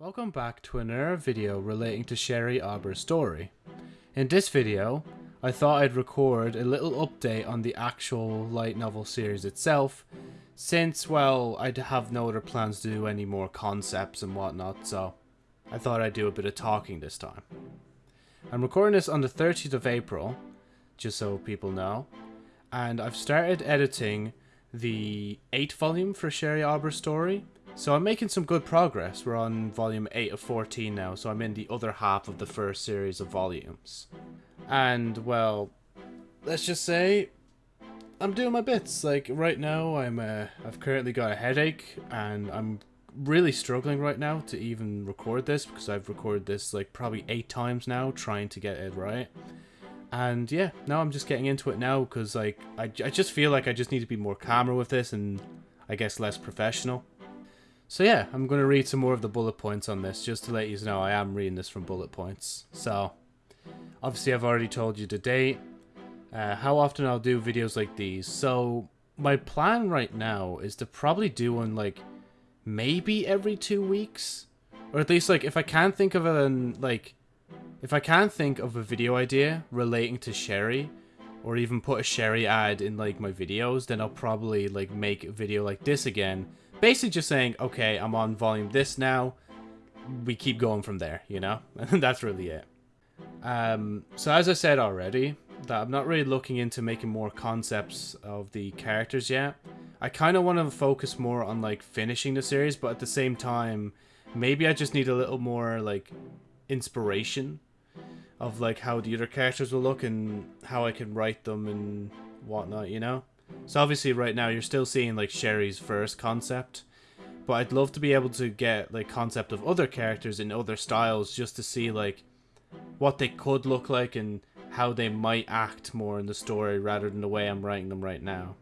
Welcome back to another video relating to Sherry Arbor's story. In this video, I thought I'd record a little update on the actual light novel series itself, since, well, I have no other plans to do any more concepts and whatnot, so I thought I'd do a bit of talking this time. I'm recording this on the 30th of April, just so people know, and I've started editing the 8th volume for Sherry Arbor's story, so I'm making some good progress. We're on volume 8 of 14 now, so I'm in the other half of the first series of volumes. And, well, let's just say I'm doing my bits. Like, right now, I'm, uh, I've currently got a headache, and I'm really struggling right now to even record this, because I've recorded this, like, probably eight times now, trying to get it right. And, yeah, now I'm just getting into it now, because, like, I, I just feel like I just need to be more calmer with this, and I guess less professional. So yeah, I'm going to read some more of the bullet points on this, just to let you know I am reading this from bullet points. So, obviously I've already told you the date, uh, how often I'll do videos like these. So, my plan right now is to probably do one like, maybe every two weeks? Or at least like, if I can't think of an, like, if I can't think of a video idea relating to Sherry, or even put a Sherry ad in like my videos, then I'll probably like make a video like this again basically just saying, okay, I'm on volume this now. We keep going from there, you know? And that's really it. Um, so as I said already, that I'm not really looking into making more concepts of the characters yet. I kind of want to focus more on like finishing the series, but at the same time, maybe I just need a little more like inspiration of like how the other characters will look and how I can write them and whatnot, you know? So obviously right now you're still seeing like Sherry's first concept. But I'd love to be able to get like concept of other characters in other styles just to see like what they could look like and how they might act more in the story rather than the way I'm writing them right now.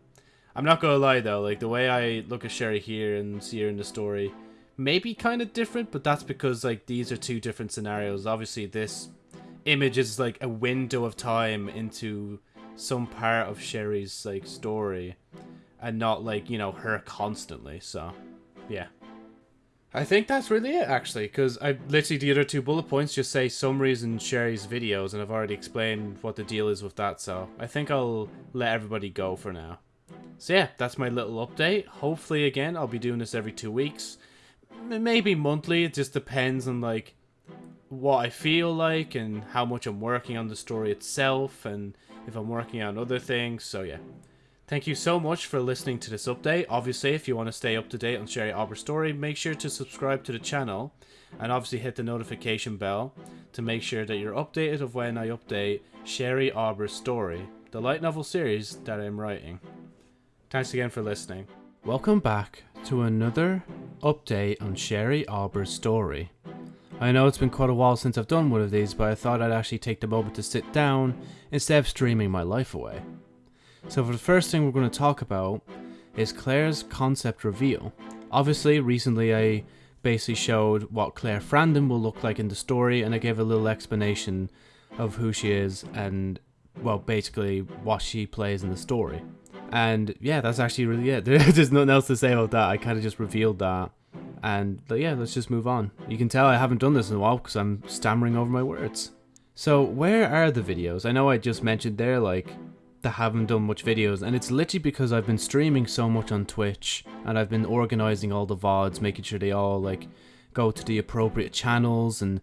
I'm not gonna lie though, like the way I look at Sherry here and see her in the story may be kind of different, but that's because like these are two different scenarios. Obviously this image is like a window of time into some part of Sherry's like story and not like, you know, her constantly. So, yeah. I think that's really it actually because I literally the other two bullet points just say summaries in Sherry's videos and I've already explained what the deal is with that. So, I think I'll let everybody go for now. So yeah, that's my little update. Hopefully again, I'll be doing this every 2 weeks. Maybe monthly, it just depends on like what I feel like and how much I'm working on the story itself and if I'm working on other things. So yeah. Thank you so much for listening to this update. Obviously, if you want to stay up to date on Sherry Arbor's story, make sure to subscribe to the channel and obviously hit the notification bell to make sure that you're updated of when I update Sherry Arbor's story, the light novel series that I'm writing. Thanks again for listening. Welcome back to another update on Sherry Arbor's story. I know it's been quite a while since I've done one of these, but I thought I'd actually take the moment to sit down instead of streaming my life away. So for the first thing we're going to talk about is Claire's concept reveal. Obviously, recently I basically showed what Claire Frandon will look like in the story, and I gave a little explanation of who she is and, well, basically what she plays in the story. And yeah, that's actually really it. There's nothing else to say about that. I kind of just revealed that and yeah, let's just move on. You can tell I haven't done this in a while because I'm stammering over my words. So where are the videos? I know I just mentioned there like that haven't done much videos and it's literally because I've been streaming so much on Twitch and I've been organizing all the VODs, making sure they all like go to the appropriate channels and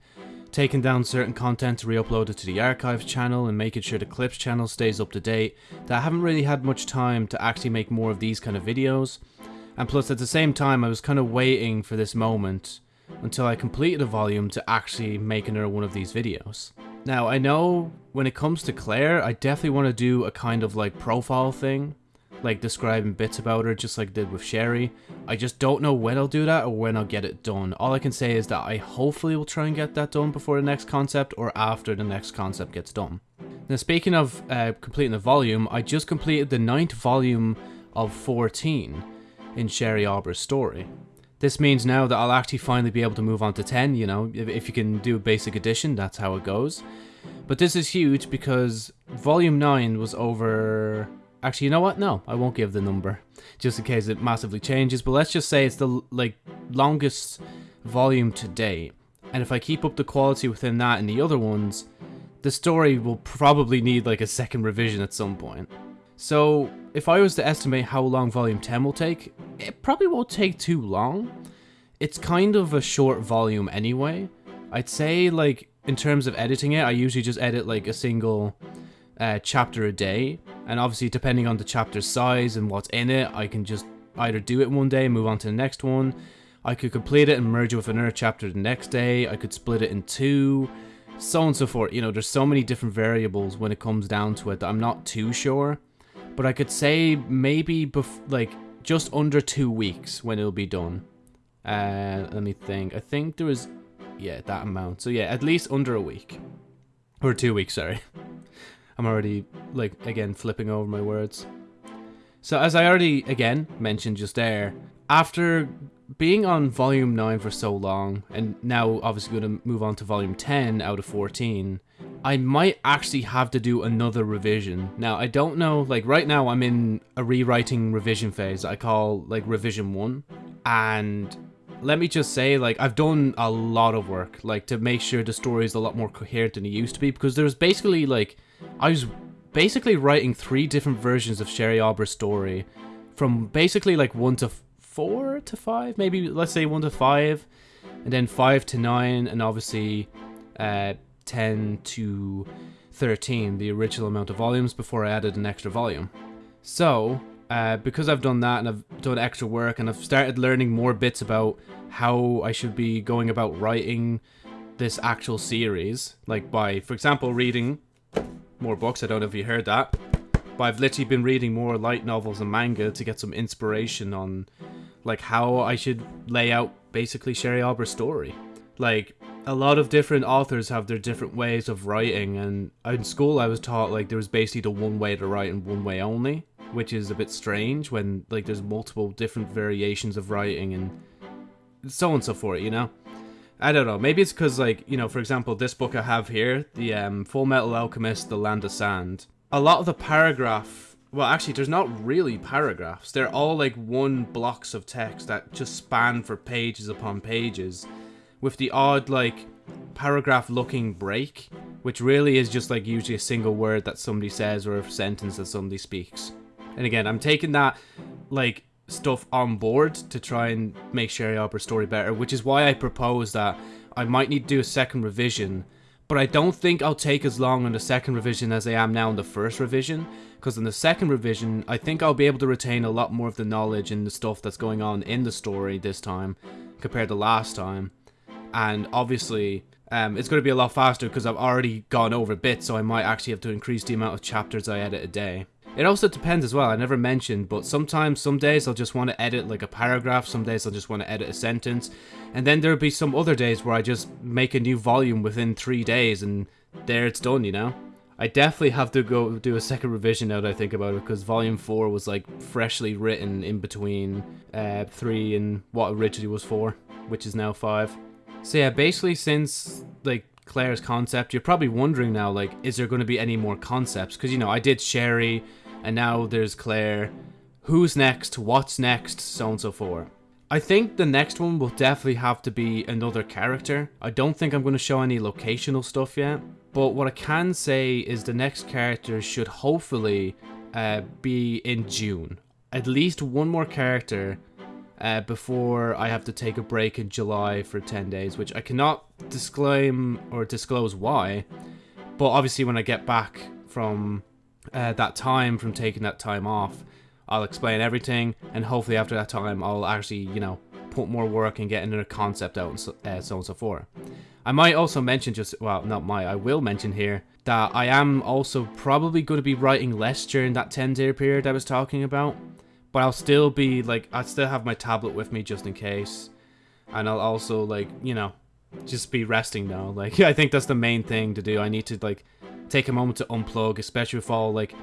taking down certain content to re-upload it to the archives channel and making sure the clips channel stays up to date that I haven't really had much time to actually make more of these kind of videos and plus at the same time I was kind of waiting for this moment until I completed a volume to actually make another one of these videos. Now I know when it comes to Claire, I definitely want to do a kind of like profile thing, like describing bits about her just like I did with Sherry. I just don't know when I'll do that or when I'll get it done. All I can say is that I hopefully will try and get that done before the next concept or after the next concept gets done. Now speaking of uh, completing the volume, I just completed the ninth volume of 14 in Sherry Arbor's story. This means now that I'll actually finally be able to move on to 10, you know, if, if you can do a basic addition, that's how it goes. But this is huge because volume 9 was over... Actually, you know what? No, I won't give the number, just in case it massively changes. But let's just say it's the like longest volume to date. And if I keep up the quality within that and the other ones, the story will probably need like a second revision at some point. So, if I was to estimate how long volume 10 will take, it probably won't take too long. It's kind of a short volume anyway. I'd say like in terms of editing it, I usually just edit like a single uh, chapter a day, and obviously depending on the chapter size and what's in it, I can just either do it one day and move on to the next one. I could complete it and merge it with another chapter the next day. I could split it in two, so on and so forth. You know, there's so many different variables when it comes down to it that I'm not too sure. But I could say maybe like just under two weeks when it'll be done. Uh, let me think. I think there was, yeah, that amount. So yeah, at least under a week. Or two weeks, sorry. I'm already, like, again, flipping over my words. So, as I already, again, mentioned just there, after being on volume 9 for so long, and now obviously going to move on to volume 10 out of 14, I might actually have to do another revision. Now, I don't know, like, right now I'm in a rewriting revision phase I call, like, revision 1, and let me just say, like, I've done a lot of work, like, to make sure the story is a lot more coherent than it used to be, because there's basically, like, I was basically writing three different versions of Sherry Aubrey's story, from basically, like, one to four to five, maybe, let's say one to five, and then five to nine, and obviously, uh, 10 to 13, the original amount of volumes, before I added an extra volume. So, uh, because I've done that and I've done extra work and I've started learning more bits about how I should be going about writing this actual series, like by, for example, reading more books. I don't know if you heard that, but I've literally been reading more light novels and manga to get some inspiration on, like, how I should lay out basically Sherry Aubrey's story. Like, a lot of different authors have their different ways of writing, and in school I was taught like there was basically the one way to write and one way only which is a bit strange when like there's multiple different variations of writing and so on and so forth, you know? I don't know. Maybe it's because, like, you know, for example, this book I have here, the um, Fullmetal Alchemist, The Land of Sand. A lot of the paragraph, well, actually, there's not really paragraphs. They're all like one blocks of text that just span for pages upon pages, with the odd like paragraph-looking break, which really is just like usually a single word that somebody says or a sentence that somebody speaks. And again, I'm taking that like stuff on board to try and make Sherry Aubrey's story better, which is why I propose that I might need to do a second revision. But I don't think I'll take as long on the second revision as I am now in the first revision, because in the second revision, I think I'll be able to retain a lot more of the knowledge and the stuff that's going on in the story this time compared to last time. And obviously, um, it's going to be a lot faster because I've already gone over bits, so I might actually have to increase the amount of chapters I edit a day. It also depends as well, I never mentioned, but sometimes, some days I'll just want to edit like a paragraph, some days I'll just want to edit a sentence, and then there'll be some other days where I just make a new volume within three days and there it's done, you know? I definitely have to go do a second revision now that I think about it, because volume 4 was like freshly written in between uh, 3 and what originally was 4, which is now 5. So yeah, basically since like Claire's concept, you're probably wondering now, like, is there going to be any more concepts? Because, you know, I did Sherry, and now there's Claire. Who's next? What's next? So on and so forth. I think the next one will definitely have to be another character. I don't think I'm going to show any locational stuff yet. But what I can say is the next character should hopefully uh, be in June. At least one more character uh, before I have to take a break in July for 10 days, which I cannot disclaim or disclose why. But obviously when I get back from uh, that time from taking that time off, I'll explain everything, and hopefully after that time, I'll actually, you know, put more work and get another concept out and so, uh, so on and so forth. I might also mention just, well, not my, I will mention here, that I am also probably going to be writing less during that 10 day period I was talking about. But I'll still be, like, I'll still have my tablet with me just in case. And I'll also, like, you know, just be resting now. Like, I think that's the main thing to do. I need to, like, take a moment to unplug, especially with all like,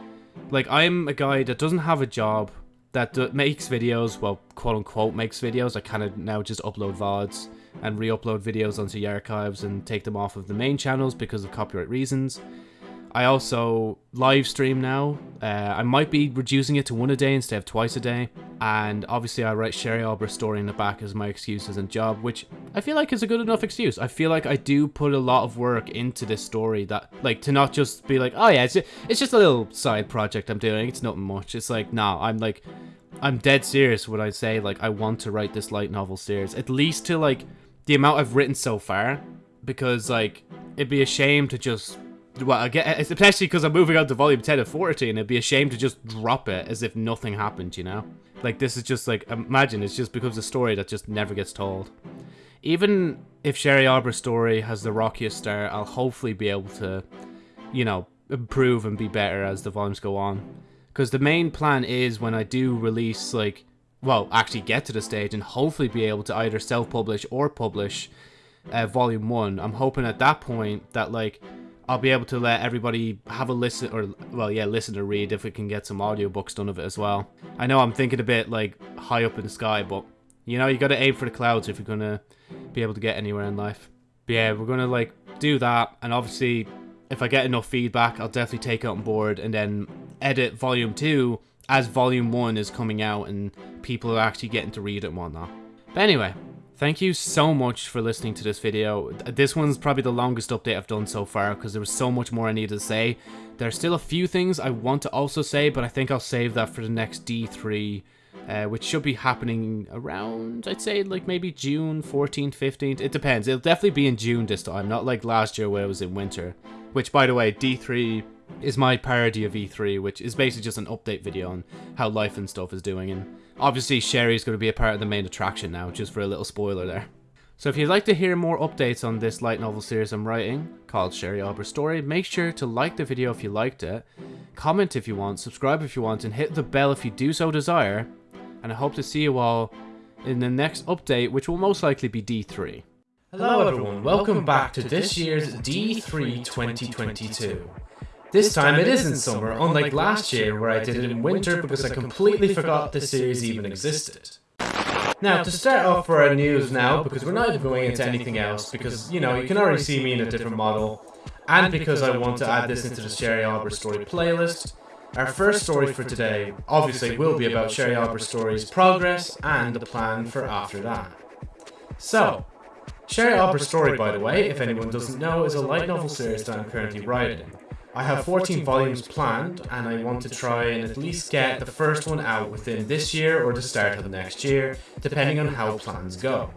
like I'm a guy that doesn't have a job that makes videos, well, quote unquote makes videos. I kind of now just upload VODs and re-upload videos onto the archives and take them off of the main channels because of copyright reasons. I also live stream now. Uh, I might be reducing it to one a day instead of twice a day. And obviously, I write Sherry Arbor's story in the back as my excuses and job, which I feel like is a good enough excuse. I feel like I do put a lot of work into this story that, like, to not just be like, oh yeah, it's, it's just a little side project I'm doing. It's nothing much. It's like, nah, I'm like, I'm dead serious when I say, like, I want to write this light novel series. At least to, like, the amount I've written so far. Because, like, it'd be a shame to just well, I get especially because I'm moving on to volume 10 of 14. It'd be a shame to just drop it as if nothing happened, you know? Like, this is just like, imagine it's just becomes a story that just never gets told. Even if Sherry Arbor's story has the rockiest start, I'll hopefully be able to, you know, improve and be better as the volumes go on. Because the main plan is when I do release, like, well, actually get to the stage and hopefully be able to either self-publish or publish uh, volume 1. I'm hoping at that point that, like, I'll be able to let everybody have a listen, or, well, yeah, listen to read if we can get some audiobooks done of it as well. I know I'm thinking a bit, like, high up in the sky, but, you know, you gotta aim for the clouds if you're gonna be able to get anywhere in life. But yeah, we're gonna, like, do that, and obviously, if I get enough feedback, I'll definitely take it on board, and then edit Volume 2 as Volume 1 is coming out, and people are actually getting to read it and whatnot. But anyway, Thank you so much for listening to this video. This one's probably the longest update I've done so far because there was so much more I needed to say. There's still a few things I want to also say, but I think I'll save that for the next D3, uh, which should be happening around, I'd say, like maybe June 14th, 15th. It depends. It'll definitely be in June this time, not like last year where it was in winter. Which, by the way, D3 is my parody of E3, which is basically just an update video on how life and stuff is doing. And obviously, Sherry's going to be a part of the main attraction now, just for a little spoiler there. So if you'd like to hear more updates on this light novel series I'm writing, called Sherry Arbor's Story, make sure to like the video if you liked it, comment if you want, subscribe if you want, and hit the bell if you do so desire. And I hope to see you all in the next update, which will most likely be D3. Hello everyone, welcome back to this year's D3 2022. This time it is in summer, unlike last year where I did it in winter because I completely forgot this series even existed. Now, to start off for our news now, because we're not even going into anything else, because, you know, you can already see me in a different model, and because I want to add this into the Sherry Arbor story playlist, our first story for today obviously will be about Sherry Arbor story's progress and the plan for after that. So, Sherry Arbor story, by the way, if anyone doesn't know, is a light novel series that I'm currently writing. I have 14 volumes planned, and I want to try and at least get the first one out within this year or the start of next year, depending on how plans go.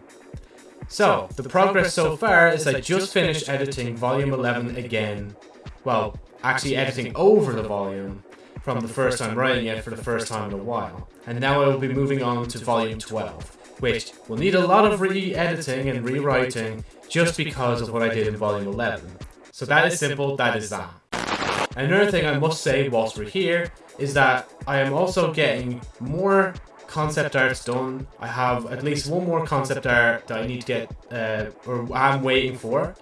So, the progress so far is I just finished editing volume 11 again, well, actually editing over the volume from the first time writing it for the first time in a while, and now I will be moving on to volume 12, which will need a lot of re-editing and rewriting just because of what I did in volume 11. So that is simple, that is that. Another thing I must say whilst we're here is that I am also getting more concept arts done. I have at least one more concept art that I need to get, uh, or I'm waiting for.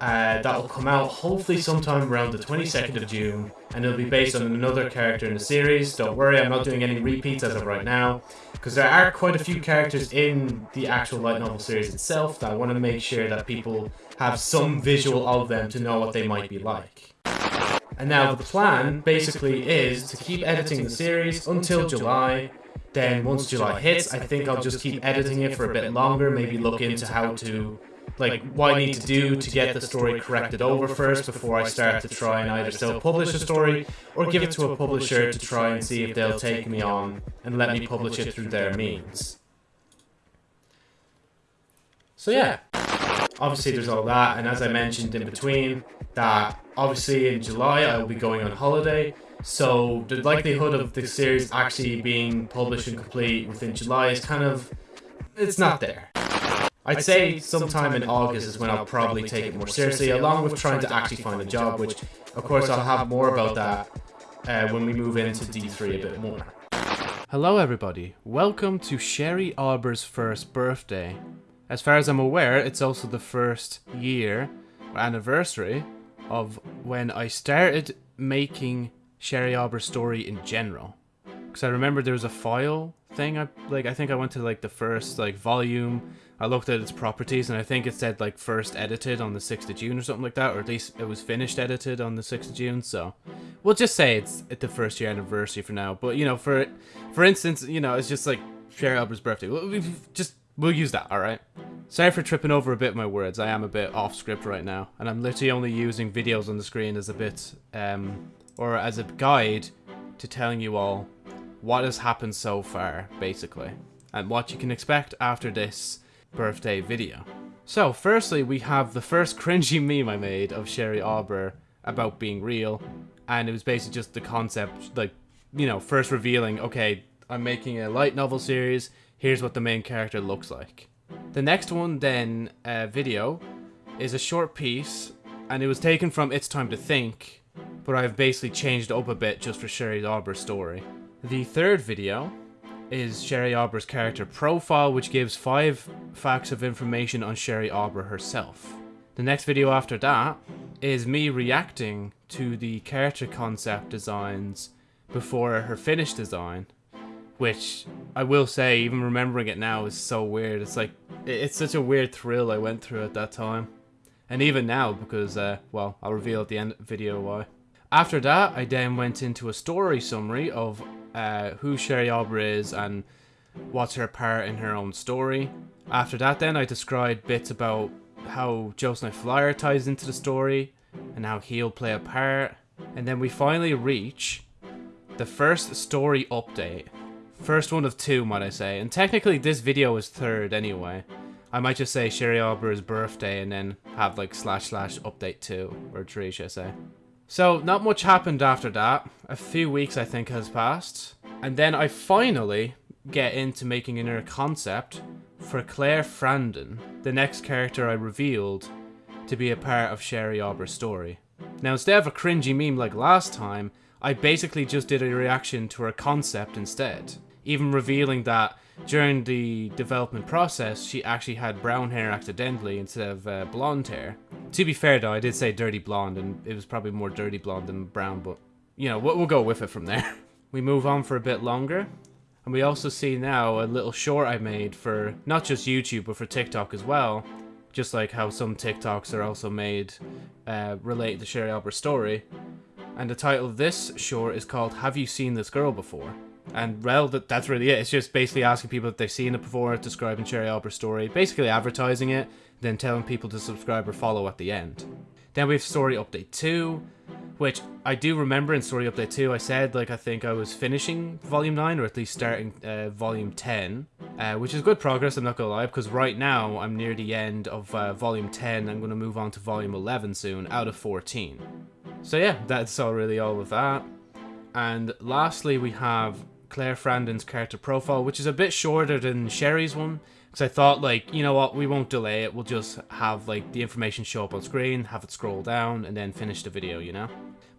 Uh, that will come out hopefully sometime around the 22nd of June, and it'll be based on another character in the series. Don't worry, I'm not doing any repeats as of right now, because there are quite a few characters in the actual light novel series itself that I want to make sure that people have some visual of them to know what they might be like. And now the plan basically is to keep editing the series until July. Then once July hits, I think I'll just keep editing it for a bit longer, maybe look into how to, like, what I need to do to get the story corrected over first before I start to try and either self-publish a story or give it to a publisher to try and see if they'll take me on and let me publish it through their means. So yeah, obviously there's all that, and as I mentioned in between, that obviously in July I will be going on holiday. So the likelihood of the series actually being published and complete within July is kind of it's not there. I'd say sometime in August is when I'll probably take it more seriously, along with trying to actually find a job, which of course I'll have more about that uh, when we move into D3 a bit more. Hello everybody, welcome to Sherry Arbor's first birthday. As far as I'm aware, it's also the first year anniversary of when I started making Sherry Arbor's story in general. Because I remember there was a file thing. I like I think I went to like the first like volume. I looked at its properties and I think it said like first edited on the 6th of June or something like that, or at least it was finished edited on the 6th of June. So we'll just say it's at the first year anniversary for now. But you know, for for instance, you know, it's just like Sherry Albert's birthday. We'll, we just we'll use that. All right. Sorry for tripping over a bit of my words. I am a bit off script right now, and I'm literally only using videos on the screen as a bit, um, or as a guide to telling you all what has happened so far, basically, and what you can expect after this birthday video. So, firstly, we have the first cringy meme I made of Sherry Auber about being real, and it was basically just the concept, like, you know, first revealing, okay, I'm making a light novel series, here's what the main character looks like. The next one, then, uh, video, is a short piece, and it was taken from It's Time to Think, but I've basically changed up a bit just for Sherry Arbor's story. The third video is Sherry Arbor's character profile, which gives five facts of information on Sherry Auber herself. The next video after that is me reacting to the character concept designs before her finished design, which I will say, even remembering it now is so weird. It's like, it's such a weird thrill I went through at that time. And even now, because, uh, well, I'll reveal at the end video why. After that, I then went into a story summary of uh, who Sherry Auber is and what's her part in her own story. After that, then I described bits about how Joseph Flyer ties into the story and how he'll play a part. And then we finally reach the first story update. First one of two, might I say. And technically, this video is third anyway. I might just say Sherry Auber's birthday and then have like slash slash update two or three, should I say. So, not much happened after that. A few weeks, I think, has passed. And then I finally get into making another concept for Claire Frandon, the next character I revealed to be a part of Sherry Auber's story. Now, instead of a cringy meme like last time, I basically just did a reaction to her concept instead, even revealing that during the development process, she actually had brown hair accidentally instead of uh, blonde hair. To be fair though, I did say dirty blonde, and it was probably more dirty blonde than brown, but you know, we'll, we'll go with it from there. we move on for a bit longer, and we also see now a little short I made for not just YouTube, but for TikTok as well. Just like how some TikToks are also made uh, related to Sherry Auber's story. And the title of this short is called Have You Seen This Girl Before? And well, that, that's really it. It's just basically asking people if they've seen it before, describing Sherry Auber's story, basically advertising it, then telling people to subscribe or follow at the end. Then we have Story Update 2, which I do remember in Story Update 2, I said, like, I think I was finishing Volume 9, or at least starting uh, Volume 10, uh, which is good progress, I'm not gonna lie, because right now I'm near the end of uh, Volume 10, I'm gonna move on to Volume 11 soon, out of 14. So yeah, that's all really all of that. And lastly, we have Claire Frandon's character profile, which is a bit shorter than Sherry's one. Because I thought, like, you know what, we won't delay it. We'll just have, like, the information show up on screen, have it scroll down, and then finish the video, you know?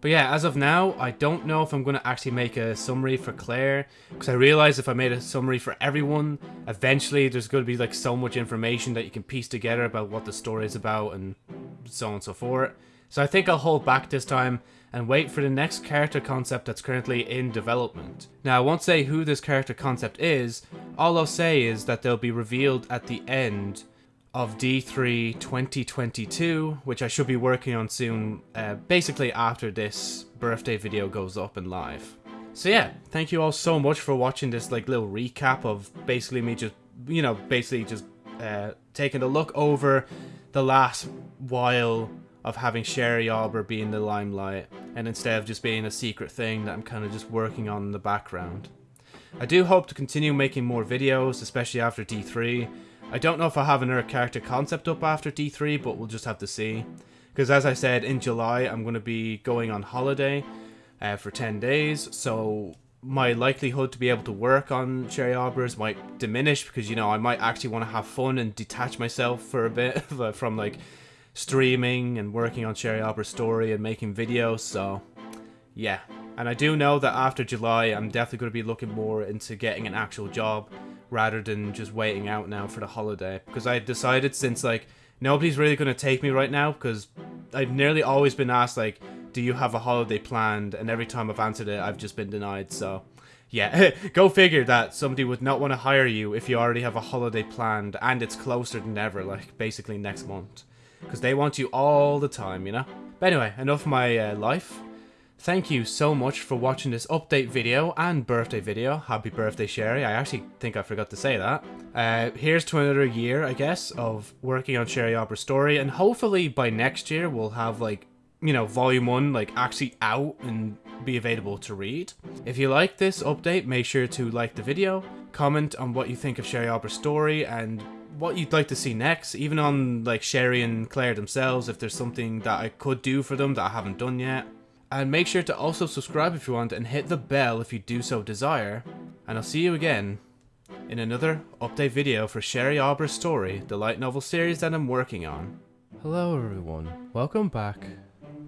But yeah, as of now, I don't know if I'm going to actually make a summary for Claire. Because I realize if I made a summary for everyone, eventually there's going to be, like, so much information that you can piece together about what the story is about and so on and so forth. So I think I'll hold back this time and wait for the next character concept that's currently in development. Now, I won't say who this character concept is, all I'll say is that they'll be revealed at the end of D3 2022, which I should be working on soon, uh, basically after this birthday video goes up and live. So yeah, thank you all so much for watching this like little recap of basically me just, you know, basically just uh, taking a look over the last while of having Sherry Auber be in the limelight, and instead of just being a secret thing that I'm kind of just working on in the background. I do hope to continue making more videos, especially after D3. I don't know if I'll have another character concept up after D3, but we'll just have to see. Because as I said, in July I'm going to be going on holiday uh, for 10 days, so my likelihood to be able to work on Sherry Arbors might diminish because, you know, I might actually want to have fun and detach myself for a bit from, like, streaming and working on Sherry Auber's story and making videos, so yeah. And I do know that after July, I'm definitely going to be looking more into getting an actual job rather than just waiting out now for the holiday. Because I decided since, like, nobody's really going to take me right now because I've nearly always been asked, like, do you have a holiday planned? And every time I've answered it, I've just been denied, so... Yeah, go figure that somebody would not want to hire you if you already have a holiday planned and it's closer than ever, like basically next month because they want you all the time, you know? But anyway, enough my uh, life. Thank you so much for watching this update video and birthday video. Happy birthday, Sherry. I actually think I forgot to say that. Uh, here's to another year, I guess, of working on Sherry Arbor's story, and hopefully by next year we'll have like, you know, volume one like actually out and be available to read. If you like this update, make sure to like the video, comment on what you think of Sherry Arbor's story, and what you'd like to see next, even on like Sherry and Claire themselves, if there's something that I could do for them that I haven't done yet. And make sure to also subscribe if you want and hit the bell if you do so desire. And I'll see you again in another update video for Sherry Arbor's story, the light novel series that I'm working on. Hello everyone, welcome back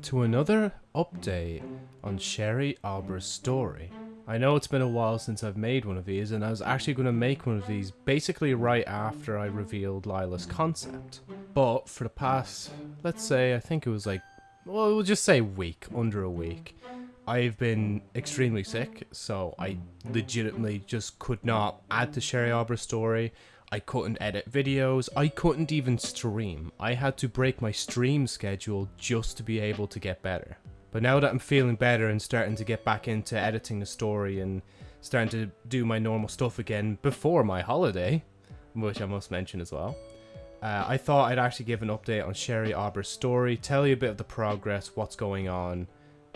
to another update on Sherry Arbor's story. I know it's been a while since I've made one of these and I was actually going to make one of these basically right after I revealed Lila's concept. But for the past, let's say, I think it was like well, we'll just say week, under a week. I've been extremely sick, so I legitimately just could not add to Sherry Arbor's story. I couldn't edit videos. I couldn't even stream. I had to break my stream schedule just to be able to get better. But now that I'm feeling better and starting to get back into editing the story and starting to do my normal stuff again before my holiday, which I must mention as well, uh, I thought I'd actually give an update on Sherry Arbor's story, tell you a bit of the progress, what's going on,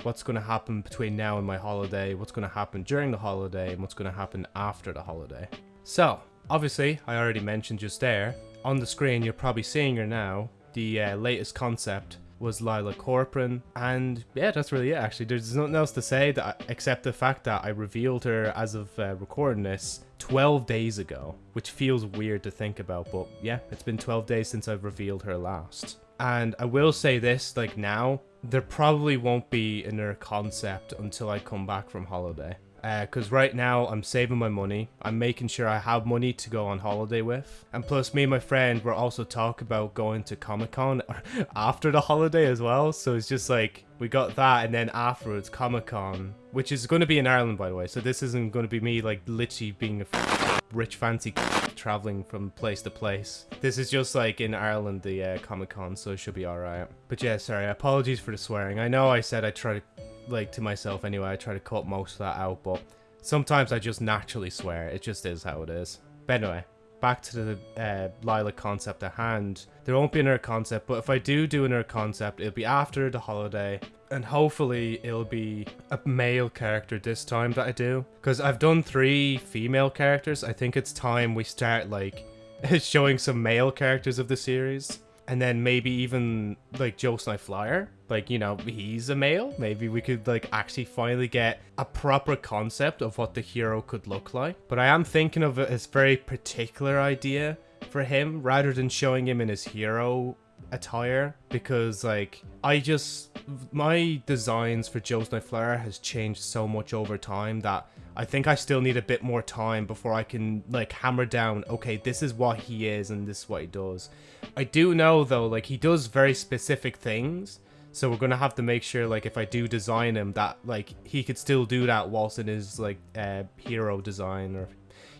what's going to happen between now and my holiday, what's going to happen during the holiday, and what's going to happen after the holiday. So, obviously, I already mentioned just there, on the screen you're probably seeing her now, the uh, latest concept was Lila Corcoran, and yeah, that's really it actually. There's nothing else to say that, except the fact that I revealed her as of uh, recording this 12 days ago, which feels weird to think about, but yeah, it's been 12 days since I've revealed her last. And I will say this, like now, there probably won't be another concept until I come back from holiday because uh, right now I'm saving my money. I'm making sure I have money to go on holiday with. And plus, me and my friend were also talking about going to Comic Con after the holiday as well. So it's just like we got that, and then afterwards, Comic Con, which is going to be in Ireland, by the way. So this isn't going to be me like literally being a rich fancy traveling from place to place. This is just like in Ireland, the uh, Comic Con, so it should be alright. But yeah, sorry, apologies for the swearing. I know I said I try to like to myself anyway. I try to cut most of that out, but sometimes I just naturally swear. It just is how it is. But anyway, back to the uh, Lila concept at hand. There won't be another concept, but if I do do another concept, it'll be after the holiday. And hopefully it'll be a male character this time that I do. Because I've done three female characters. I think it's time we start like showing some male characters of the series and then maybe even like Joe Snipe Flyer, like you know he's a male. Maybe we could like actually finally get a proper concept of what the hero could look like. But I am thinking of a very particular idea for him rather than showing him in his hero attire because like I just my designs for Joe Snipe Flyer has changed so much over time that I think I still need a bit more time before I can like hammer down okay this is what he is and this is what he does. I do know though like he does very specific things so we're gonna have to make sure like if I do design him that like he could still do that whilst in his like uh, hero design or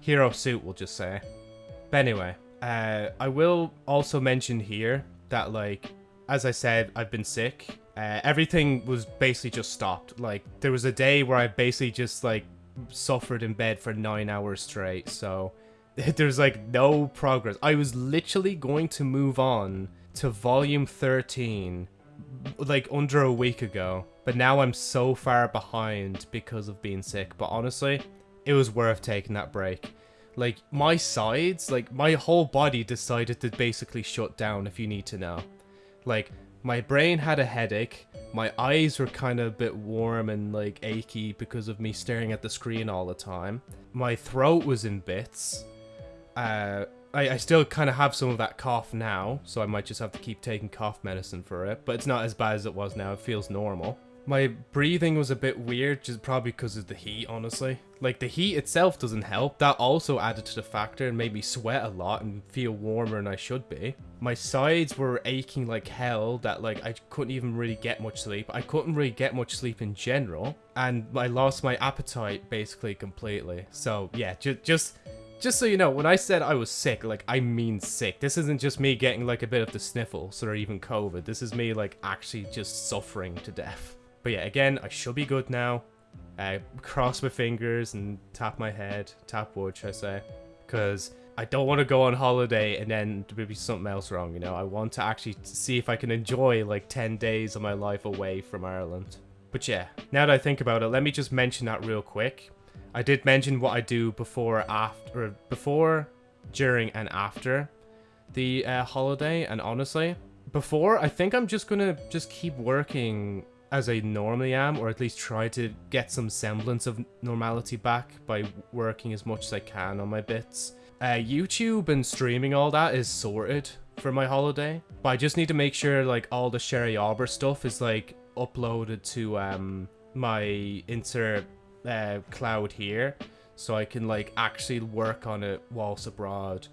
hero suit we'll just say. But anyway, uh, I will also mention here that like as I said, I've been sick. Uh, everything was basically just stopped. Like there was a day where I basically just like suffered in bed for nine hours straight. So there's like no progress. I was literally going to move on to volume 13 like under a week ago. But now I'm so far behind because of being sick. But honestly, it was worth taking that break. Like, my sides, like, my whole body decided to basically shut down, if you need to know. Like, my brain had a headache, my eyes were kind of a bit warm and, like, achy because of me staring at the screen all the time. My throat was in bits. Uh, I, I still kind of have some of that cough now, so I might just have to keep taking cough medicine for it, but it's not as bad as it was now, it feels normal. My breathing was a bit weird, just probably because of the heat, honestly. Like, the heat itself doesn't help. That also added to the factor and made me sweat a lot and feel warmer than I should be. My sides were aching like hell that, like, I couldn't even really get much sleep. I couldn't really get much sleep in general. And I lost my appetite, basically, completely. So, yeah, ju just... Just so you know, when I said I was sick, like, I mean sick. This isn't just me getting, like, a bit of the sniffles or even COVID. This is me, like, actually just suffering to death. But yeah, again, I should be good now. Uh, cross my fingers and tap my head, tap wood, should I say? Because I don't want to go on holiday and then there be something else wrong, you know? I want to actually see if I can enjoy like 10 days of my life away from Ireland. But yeah, now that I think about it, let me just mention that real quick. I did mention what I do before, after, before, during, and after the uh, holiday. And honestly, before, I think I'm just gonna just keep working as I normally am, or at least try to get some semblance of normality back by working as much as I can on my bits. Uh, YouTube and streaming all that is sorted for my holiday, but I just need to make sure like all the Sherry Arbor stuff is like uploaded to um my inter uh, cloud here, so I can like actually work on it whilst abroad.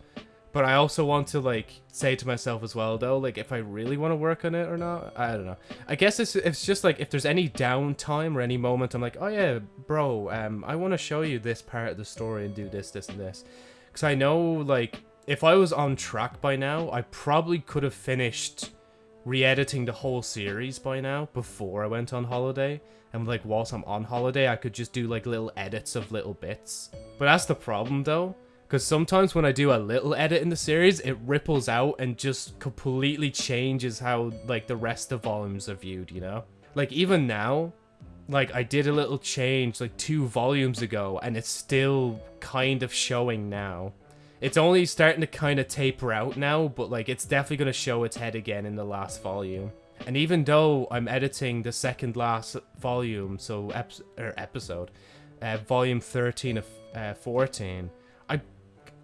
But I also want to like say to myself as well though, like if I really want to work on it or not. I don't know. I guess it's it's just like if there's any downtime or any moment I'm like, oh yeah, bro, um, I want to show you this part of the story and do this, this, and this, because I know like if I was on track by now, I probably could have finished re-editing the whole series by now before I went on holiday. And like whilst I'm on holiday, I could just do like little edits of little bits. But that's the problem though because sometimes when I do a little edit in the series, it ripples out and just completely changes how, like, the rest of volumes are viewed, you know? Like, even now, like, I did a little change, like, two volumes ago, and it's still kind of showing now. It's only starting to kind of taper out now, but, like, it's definitely going to show its head again in the last volume. And even though I'm editing the second last volume, so ep er, episode, uh, volume 13 of uh, 14,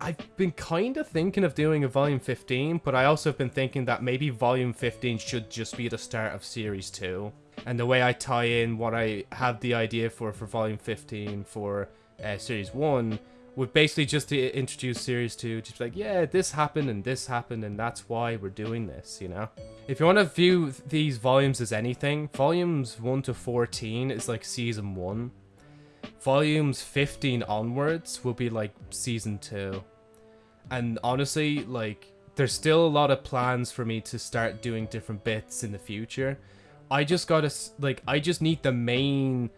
I've been kind of thinking of doing a volume 15, but I also have been thinking that maybe volume 15 should just be the start of series 2. And the way I tie in what I have the idea for for volume 15 for uh, series 1 would basically just to introduce series 2 just like yeah this happened and this happened and that's why we're doing this you know? If you want to view these volumes as anything volumes 1 to 14 is like season 1 volumes 15 onwards will be like season 2 and honestly like there's still a lot of plans for me to start doing different bits in the future. I just gotta like i just need the main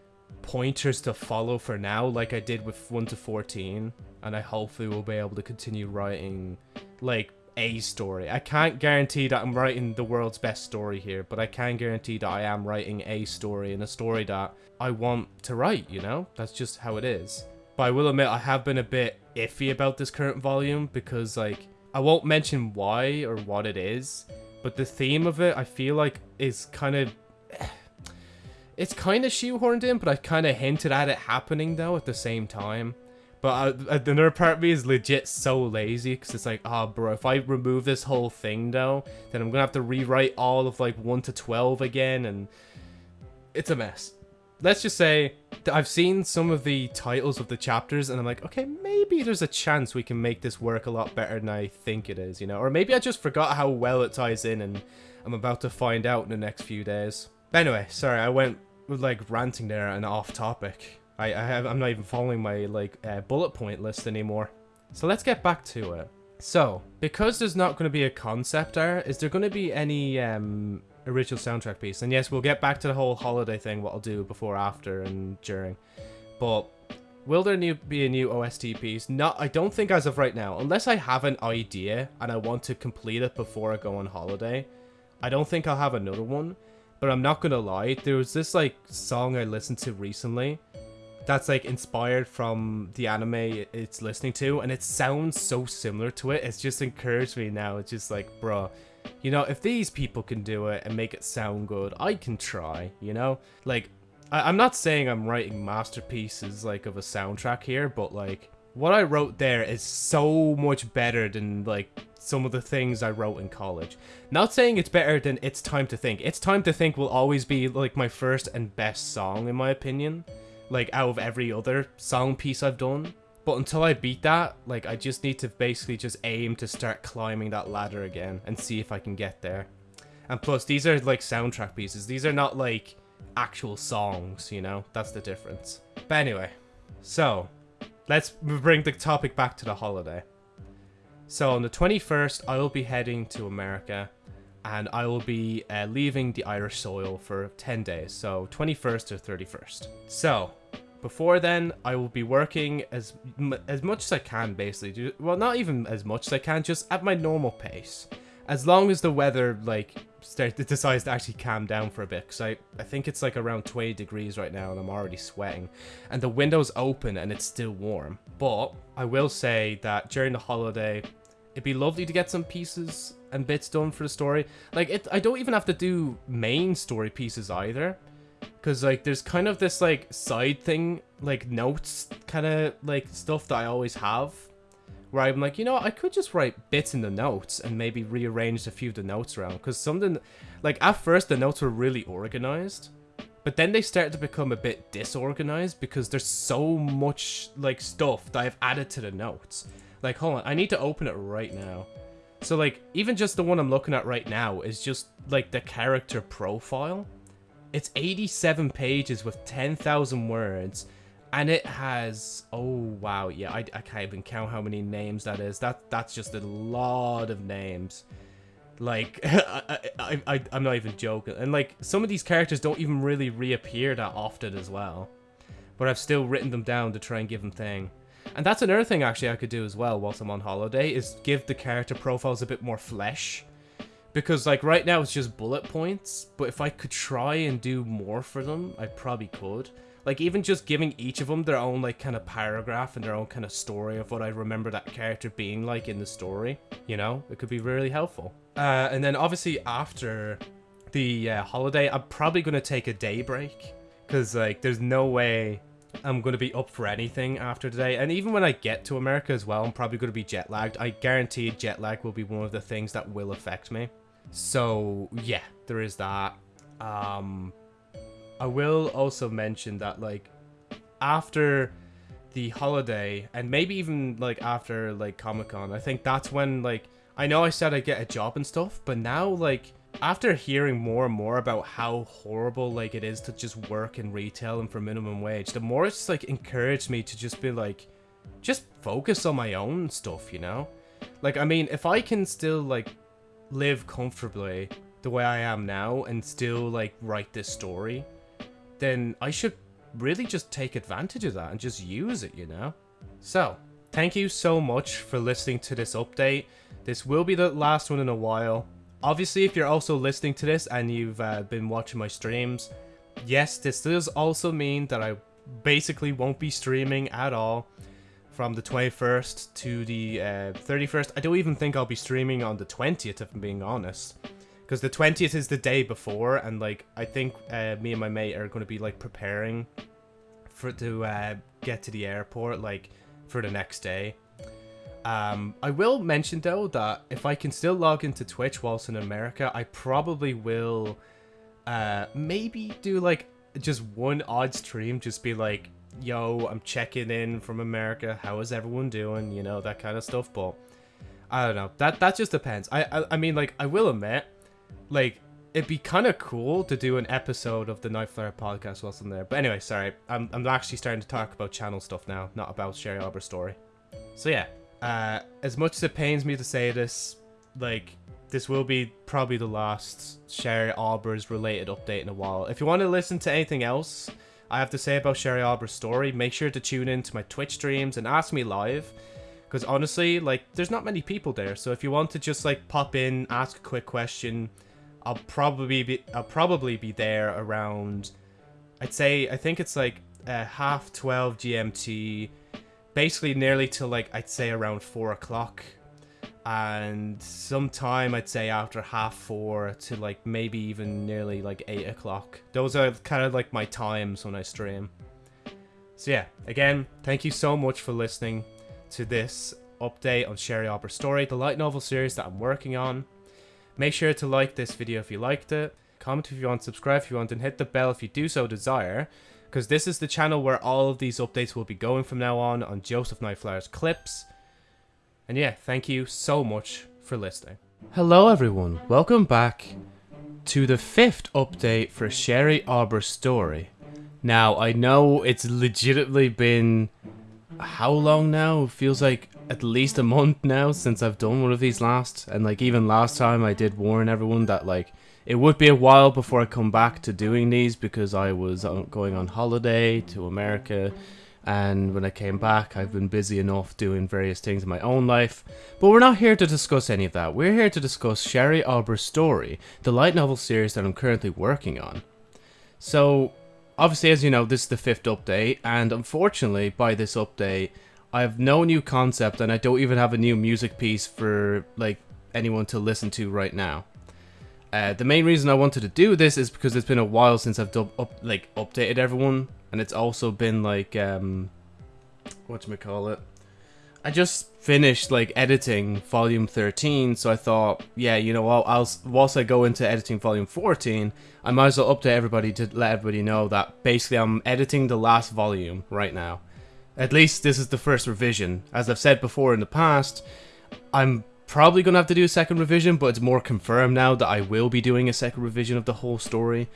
pointers to follow for now like i did with 1 to 14 and i hopefully will be able to continue writing like a story. I can't guarantee that i'm writing the world's best story here but i can guarantee that i am writing a story and a story that i want to write you know? That's just how it is but i will admit i have been a bit iffy about this current volume because like i won't mention why or what it is but the theme of it i feel like is kind of it's kind of shoehorned in but i kind of hinted at it happening though at the same time but uh, another part of me is legit so lazy because it's like, oh, bro, if I remove this whole thing though, then I'm gonna have to rewrite all of like 1 to 12 again, and it's a mess. Let's just say I've seen some of the titles of the chapters, and I'm like, okay, maybe there's a chance we can make this work a lot better than I think it is, you know? Or maybe I just forgot how well it ties in, and I'm about to find out in the next few days. But anyway, sorry, I went with like ranting there and off topic. I, I have, I'm not even following my like uh, bullet point list anymore. So let's get back to it. So, because there's not going to be a concept art, is there going to be any um, original soundtrack piece? And yes, we'll get back to the whole holiday thing, what I'll do before, after, and during. But will there new, be a new OST piece? Not, I don't think as of right now. Unless I have an idea and I want to complete it before I go on holiday, I don't think I'll have another one. But I'm not to lie, there was this like song I listened to recently that's like inspired from the anime it's listening to and it sounds so similar to it it's just encouraged me now it's just like bro you know if these people can do it and make it sound good i can try you know like I- i'm not saying i'm writing masterpieces like of a soundtrack here but like what i wrote there is so much better than like some of the things I wrote in college. Not saying it's better than It's Time to Think. It's Time to Think will always be like my first and best song in my opinion like out of every other song piece I've done. But until I beat that, like I just need to basically just aim to start climbing that ladder again and see if I can get there. And plus, these are like soundtrack pieces. These are not like actual songs, you know? That's the difference. But anyway, so let's bring the topic back to the holiday. So on the 21st, I will be heading to America and I will be uh, leaving the Irish soil for 10 days, so 21st or 31st. So, before then, I will be working as as much as I can, basically. Well, not even as much as I can, just at my normal pace. As long as the weather, like, start, decides to actually calm down for a bit. Because I, I think it's, like, around 20 degrees right now, and I'm already sweating. And the window's open, and it's still warm. But, I will say that during the holiday, it'd be lovely to get some pieces and bits done for the story. Like, it, I don't even have to do main story pieces either. Because, like, there's kind of this, like, side thing, like, notes kind of, like, stuff that I always have. Where I'm like, you know, I could just write bits in the notes and maybe rearrange a few of the notes around. Because something, like, at first the notes were really organized. But then they started to become a bit disorganized because there's so much, like, stuff that I've added to the notes. Like, hold on, I need to open it right now. So, like, even just the one I'm looking at right now is just, like, the character profile. It's 87 pages with 10,000 words, and it has oh wow yeah I, I can't even count how many names that is. That that's just a lot of names. Like I, I, I I'm not even joking, and like some of these characters don't even really reappear that often as well. But I've still written them down to try and give them thing. And that's another thing actually I could do as well whilst I'm on holiday is give the character profiles a bit more flesh because, like, right now it's just bullet points, but if I could try and do more for them, I probably could. Like, even just giving each of them their own, like, kind of paragraph and their own kind of story of what I remember that character being like in the story, you know? It could be really helpful. Uh, and then, obviously, after the uh, holiday, I'm probably going to take a day break. Because, like, there's no way I'm going to be up for anything after today. And even when I get to America as well, I'm probably going to be jet lagged. I guarantee jet lag will be one of the things that will affect me. So yeah, there is that. Um, I will also mention that like after the holiday and maybe even like after like Comic Con, I think that's when like I know I said I get a job and stuff, but now like after hearing more and more about how horrible like it is to just work in retail and for minimum wage, the more it's like encouraged me to just be like just focus on my own stuff, you know? Like I mean, if I can still like live comfortably the way I am now and still like write this story, then I should really just take advantage of that and just use it, you know? So, thank you so much for listening to this update. This will be the last one in a while. Obviously, if you're also listening to this and you've uh, been watching my streams, yes, this does also mean that I basically won't be streaming at all from the 21st to the uh, 31st. I don't even think I'll be streaming on the 20th, if I'm being honest. Because the 20th is the day before, and like I think uh, me and my mate are going to be like preparing for to uh, get to the airport like for the next day. Um, I will mention though that if I can still log into Twitch whilst in America, I probably will uh, maybe do like just one odd stream, just be like yo, I'm checking in from America. How is everyone doing? You know, that kind of stuff. But I don't know. That that just depends. I I, I mean, like, I will admit, like, it'd be kind of cool to do an episode of the Nightflyer podcast whilst I'm there. But anyway, sorry. I'm, I'm actually starting to talk about channel stuff now, not about Sherry Auber's story. So yeah, uh, as much as it pains me to say this, like, this will be probably the last Sherry Auber's related update in a while. If you want to listen to anything else, I have to say about Sherry Auber's story, make sure to tune in to my Twitch streams and ask me live. Because honestly, like, there's not many people there. So if you want to just, like, pop in, ask a quick question, I'll probably be, I'll probably be there around, I'd say, I think it's, like, uh, half 12 GMT, basically nearly till, like, I'd say around 4 o'clock and sometime I'd say after half four to like maybe even nearly like eight o'clock. Those are kind of like my times when I stream. So yeah, again, thank you so much for listening to this update on Sherry Auber's story, the light novel series that I'm working on. Make sure to like this video if you liked it, comment if you want, subscribe if you want, and hit the bell if you do so desire, because this is the channel where all of these updates will be going from now on on Joseph Nightflyer's clips. And yeah, thank you so much for listening. Hello everyone, welcome back to the fifth update for Sherry Auber's story. Now, I know it's legitimately been how long now? It feels like at least a month now since I've done one of these last, and like even last time I did warn everyone that like it would be a while before I come back to doing these because I was uh, going on holiday to America and when I came back, I've been busy enough doing various things in my own life. But we're not here to discuss any of that. We're here to discuss Sherry Auber's story, the light novel series that I'm currently working on. So, obviously, as you know, this is the fifth update, and unfortunately, by this update, I have no new concept, and I don't even have a new music piece for like anyone to listen to right now. Uh, the main reason I wanted to do this is because it's been a while since I've up, like updated everyone and it's also been like um what you call it i just finished like editing volume 13 so i thought yeah you know what I'll, whilst i go into editing volume 14 i might as well update everybody to let everybody know that basically i'm editing the last volume right now. At least this is the first revision. As i've said before in the past i'm probably gonna have to do a second revision but it's more confirmed now that i will be doing a second revision of the whole story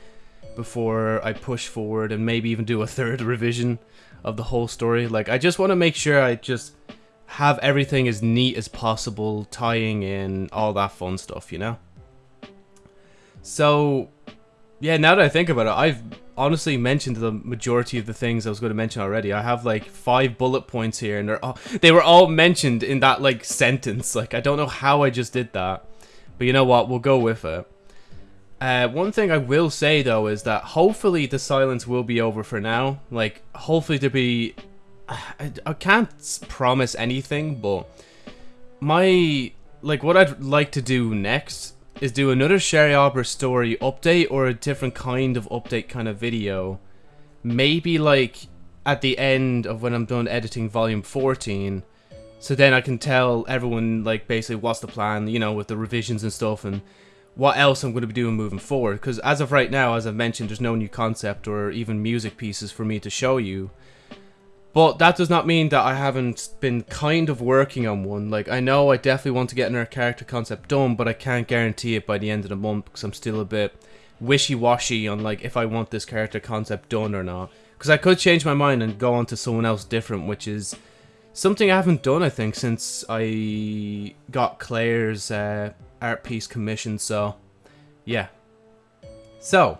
before I push forward and maybe even do a third revision of the whole story. Like, I just want to make sure I just have everything as neat as possible, tying in all that fun stuff, you know? So, yeah, now that I think about it, I've honestly mentioned the majority of the things I was going to mention already. I have like five bullet points here, and they're all, they were all mentioned in that like sentence. Like, I don't know how I just did that. But you know what? We'll go with it. Uh, one thing I will say though is that hopefully the silence will be over for now. Like, hopefully there be. I, I can't promise anything, but my like what I'd like to do next is do another Sherry Auber story update or a different kind of update kind of video. Maybe like at the end of when I'm done editing volume 14. So then I can tell everyone like basically what's the plan, you know, with the revisions and stuff and what else I'm going to be doing moving forward. Because as of right now, as I've mentioned, there's no new concept or even music pieces for me to show you. But that does not mean that I haven't been kind of working on one. Like, I know I definitely want to get another character concept done, but I can't guarantee it by the end of the month because I'm still a bit wishy-washy on, like, if I want this character concept done or not. Because I could change my mind and go on to someone else different, which is something I haven't done, I think, since I got Claire's uh, art piece commissioned, so yeah. So,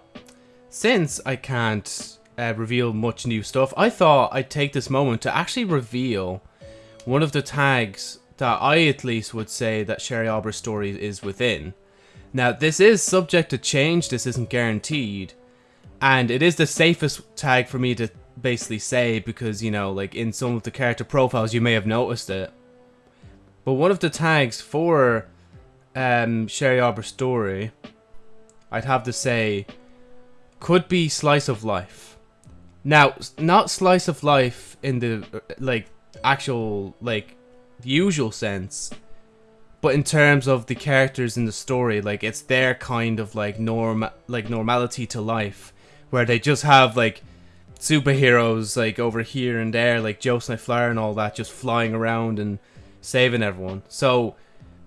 since I can't uh, reveal much new stuff, I thought I'd take this moment to actually reveal one of the tags that I at least would say that Sherry Auber's story is within. Now, this is subject to change, this isn't guaranteed, and it is the safest tag for me to basically say because, you know, like in some of the character profiles you may have noticed it. But one of the tags for um, Sherry Auber story, I'd have to say, could be slice of life. Now, not slice of life in the uh, like actual like usual sense, but in terms of the characters in the story, like it's their kind of like norm like normality to life, where they just have like superheroes like over here and there, like Joe Flower and all that, just flying around and saving everyone. So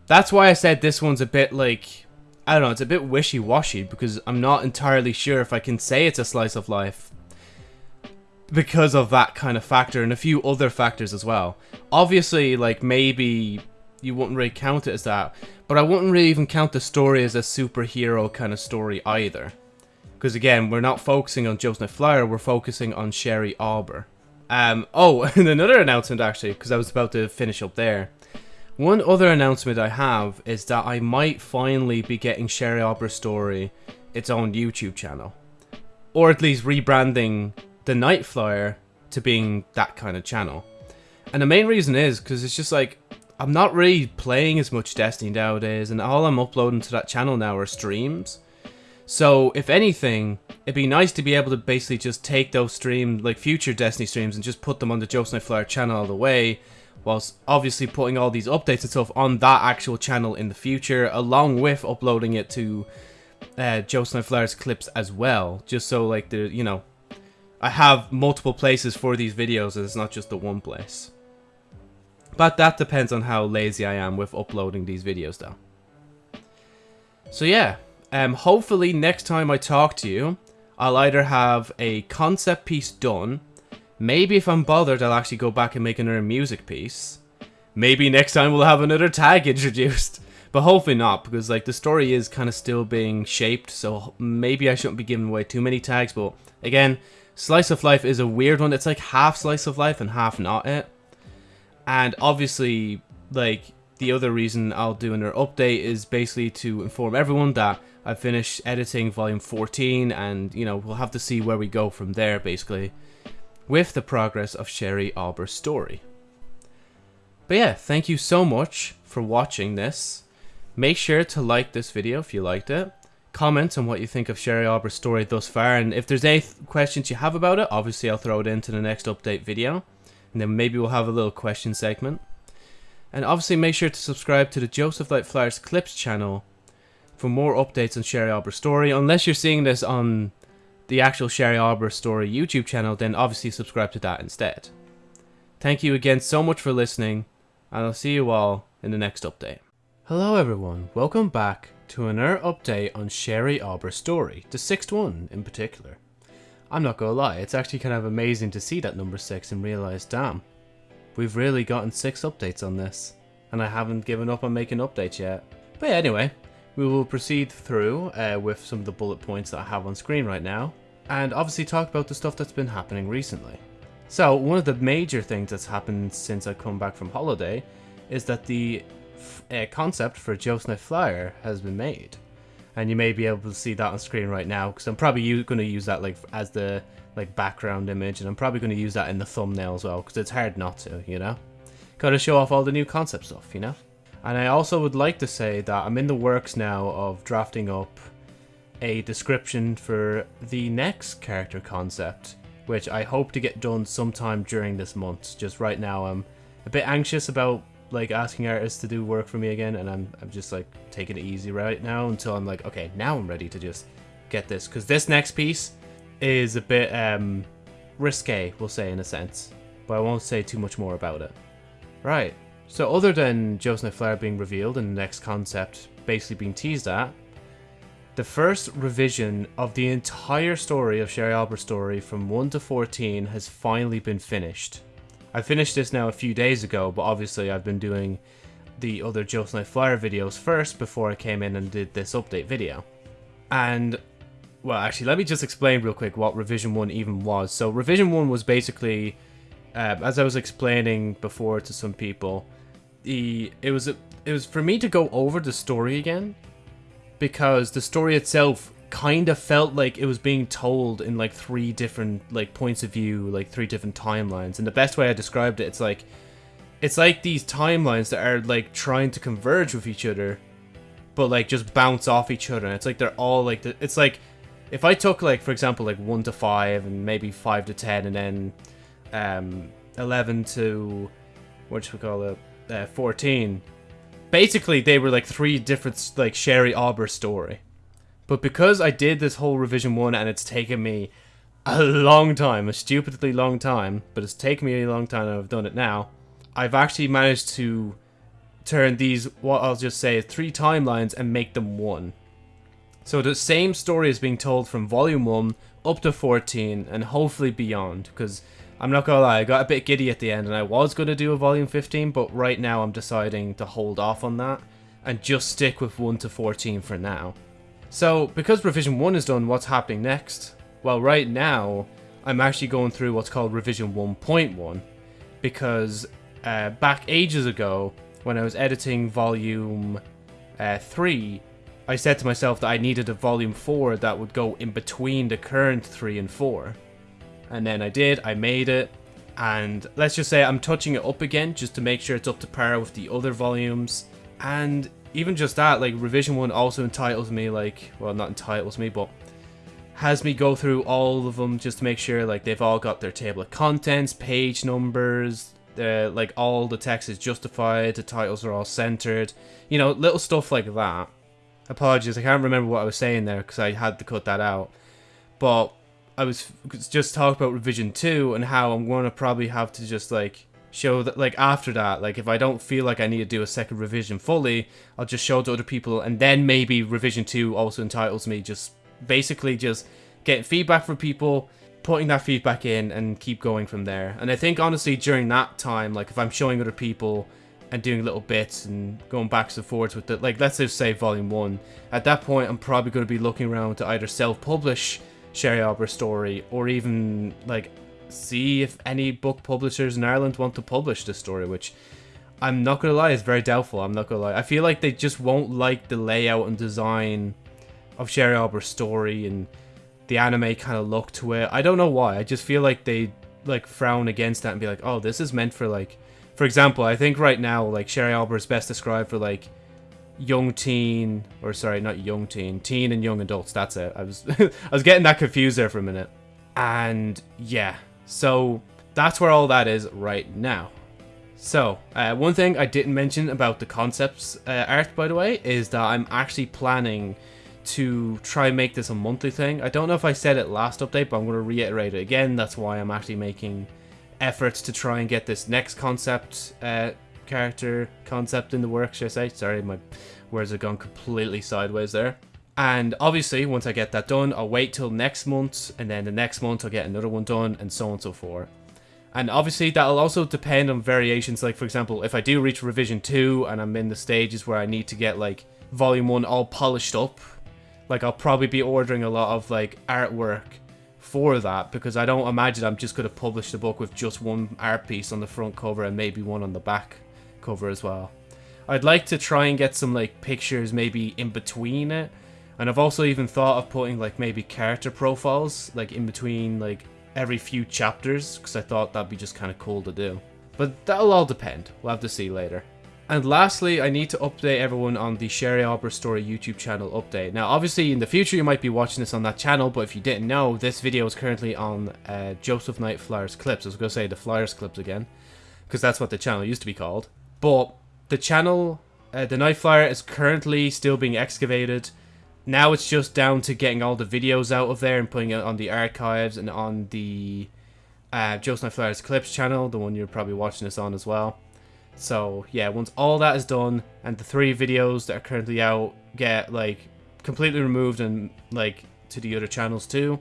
that's why I said this one's a bit like, I don't know, it's a bit wishy-washy because I'm not entirely sure if I can say it's a slice of life because of that kind of factor and a few other factors as well. Obviously, like maybe you wouldn't really count it as that, but I wouldn't really even count the story as a superhero kind of story either. Because again, we're not focusing on Joseph Flyer, we're focusing on Sherry Auber. Um, oh, and another announcement actually, because I was about to finish up there. One other announcement I have is that I might finally be getting Sherry Auber Story its own YouTube channel. Or at least rebranding the Night Flyer to being that kind of channel. And the main reason is because it's just like, I'm not really playing as much Destiny nowadays, and all I'm uploading to that channel now are streams. So, if anything, it'd be nice to be able to basically just take those streams, like future Destiny streams, and just put them on the Joseph Flyer channel all the way, whilst obviously putting all these updates and stuff on that actual channel in the future, along with uploading it to uh, Joe Snowflower's clips as well, just so like the you know, I have multiple places for these videos, and it's not just the one place. But that depends on how lazy I am with uploading these videos, though. So yeah, um, hopefully next time I talk to you, I'll either have a concept piece done Maybe if I'm bothered, I'll actually go back and make another music piece. maybe next time we'll have another tag introduced. But hopefully not, because like the story is kind of still being shaped, so maybe I shouldn't be giving away too many tags. But again, Slice of Life is a weird one. It's like half Slice of Life and half not it. And obviously, like the other reason I'll do another update is basically to inform everyone that I finished editing volume 14, and you know we'll have to see where we go from there, basically, with the progress of Sherry Auber's story. But yeah, thank you so much for watching this. Make sure to like this video if you liked it. Comment on what you think of Sherry Auber's story thus far, and if there's any questions you have about it, obviously I'll throw it into the next update video. And then maybe we'll have a little question segment. And obviously make sure to subscribe to the Joseph Night Flyers Clips channel for more updates on Sherry Auber's story. Unless you're seeing this on the actual Sherry Auber story YouTube channel, then obviously subscribe to that instead. Thank you again so much for listening, and I'll see you all in the next update. Hello everyone, welcome back to another update on Sherry Auber's story, the sixth one in particular. I'm not gonna lie, it's actually kind of amazing to see that number 6 and realise, damn, we've really gotten 6 updates on this, and I haven't given up on making updates yet. But yeah, anyway, we will proceed through uh, with some of the bullet points that I have on screen right now, and obviously talk about the stuff that's been happening recently. So, one of the major things that's happened since I come back from holiday is that the uh, concept for Night Flyer has been made. And you may be able to see that on screen right now, because I'm probably going to use that like as the like background image, and I'm probably going to use that in the thumbnail as well, because it's hard not to, you know? Gotta show off all the new concept stuff, you know? And I also would like to say that I'm in the works now of drafting up a description for the next character concept, which I hope to get done sometime during this month. Just right now I'm a bit anxious about like asking artists to do work for me again, and I'm I'm just like taking it easy right now until I'm like, okay, now I'm ready to just get this because this next piece is a bit um risque, we'll say in a sense, but I won't say too much more about it. Right. So other than Joe's Night Flyer being revealed and the next concept basically being teased at, the first revision of the entire story of Sherry Auber's story from 1 to 14 has finally been finished. I finished this now a few days ago, but obviously I've been doing the other Joe's Night Flyer videos first before I came in and did this update video. And, well, actually, let me just explain real quick what Revision 1 even was. So, Revision 1 was basically, uh, as I was explaining before to some people, the it was a, it was for me to go over the story again because the story itself kind of felt like it was being told in like three different like points of view, like three different timelines. And the best way I described it, it's like it's like these timelines that are like trying to converge with each other, but like just bounce off each other. And it's like they're all like the, it's like if I took like for example like one to five and maybe five to ten and then um eleven to what should we call it uh, fourteen. Basically, they were like three different like Sherry Auber story. But because I did this whole revision one and it's taken me a long time, a stupidly long time, but it's taken me a long time and I've done it now, I've actually managed to turn these, what I'll just say, three timelines and make them one. So the same story is being told from volume 1 up to 14 and hopefully beyond because I'm not gonna lie, I got a bit giddy at the end and I was gonna do a volume 15 but right now I'm deciding to hold off on that and just stick with 1 to 14 for now. So, because Revision 1 is done, what's happening next? Well, right now, I'm actually going through what's called Revision 1.1, because uh, back ages ago, when I was editing Volume uh, 3, I said to myself that I needed a Volume 4 that would go in between the current 3 and 4. And then I did, I made it, and let's just say I'm touching it up again just to make sure it's up to par with the other volumes. And even just that, like revision one also entitles me, like, well, not entitles me, but has me go through all of them just to make sure like they've all got their table of contents, page numbers, uh, like all the text is justified, the titles are all centered, you know, little stuff like that. Apologies, I can't remember what I was saying there because I had to cut that out. But I was just talking about revision 2 and how I'm going to probably have to just like show that like after that like if i don't feel like i need to do a second revision fully i'll just show it to other people and then maybe revision 2 also entitles me just basically just getting feedback from people putting that feedback in and keep going from there and i think honestly during that time like if i'm showing other people and doing little bits and going backs and forwards with it. Like, let's just say volume one. At that point, I'm probably going to be looking around to either self-publish Sherry Auber's story or even like see if any book publishers in Ireland want to publish this story, which I'm not gonna lie, is very doubtful. I'm not gonna lie. I feel like they just won't like the layout and design of Sherry Auber's story and the anime kind of look to it. I don't know why. I just feel like they like frown against that and be like, oh, this is meant for like, for example, I think right now like Sherry Auber is best described for like young teen or sorry, not young teen, teen and young adults. That's it. I was I was getting that confused there for a minute. And yeah, so that's where all that is right now. So, uh, one thing I didn't mention about the concepts uh, art, by the way, is that I'm actually planning to try and make this a monthly thing. I don't know if I said it last update, but I'm going to reiterate it again. That's why I'm actually making efforts to try and get this next concept uh, character concept in the works, should I say. Sorry, my words have gone completely sideways there. And obviously, once I get that done, I'll wait till next month, and then the next month I'll get another one done, and so on and so forth. And obviously, that'll also depend on variations. Like, for example, if I do reach revision 2 and I'm in the stages where I need to get, like, volume 1 all polished up, like, I'll probably be ordering a lot of, like, artwork for that because I don't imagine I'm just going to publish the book with just one art piece on the front cover and maybe one on the back cover as well. I'd like to try and get some, like, pictures maybe in between it and I've also even thought of putting like maybe character profiles like in between like every few chapters because I thought that'd be just kind of cool to do. But that'll all depend. We'll have to see later. And lastly, I need to update everyone on the Sherry Auber Story YouTube channel update. Now, obviously, in the future, you might be watching this on that channel, but if you didn't know, this video is currently on uh, Joseph Night Flyers Clips. I was going to say the Flyers Clips again, because that's what the channel used to be called. But the channel, uh, the Night Flyer, is currently still being excavated. Now it's just down to getting all the videos out of there and putting it on the archives and on the uh, Joe Flyers Clips channel, the one you're probably watching this on as well. So yeah, once all that is done and the three videos that are currently out get like completely removed and like to the other channels too,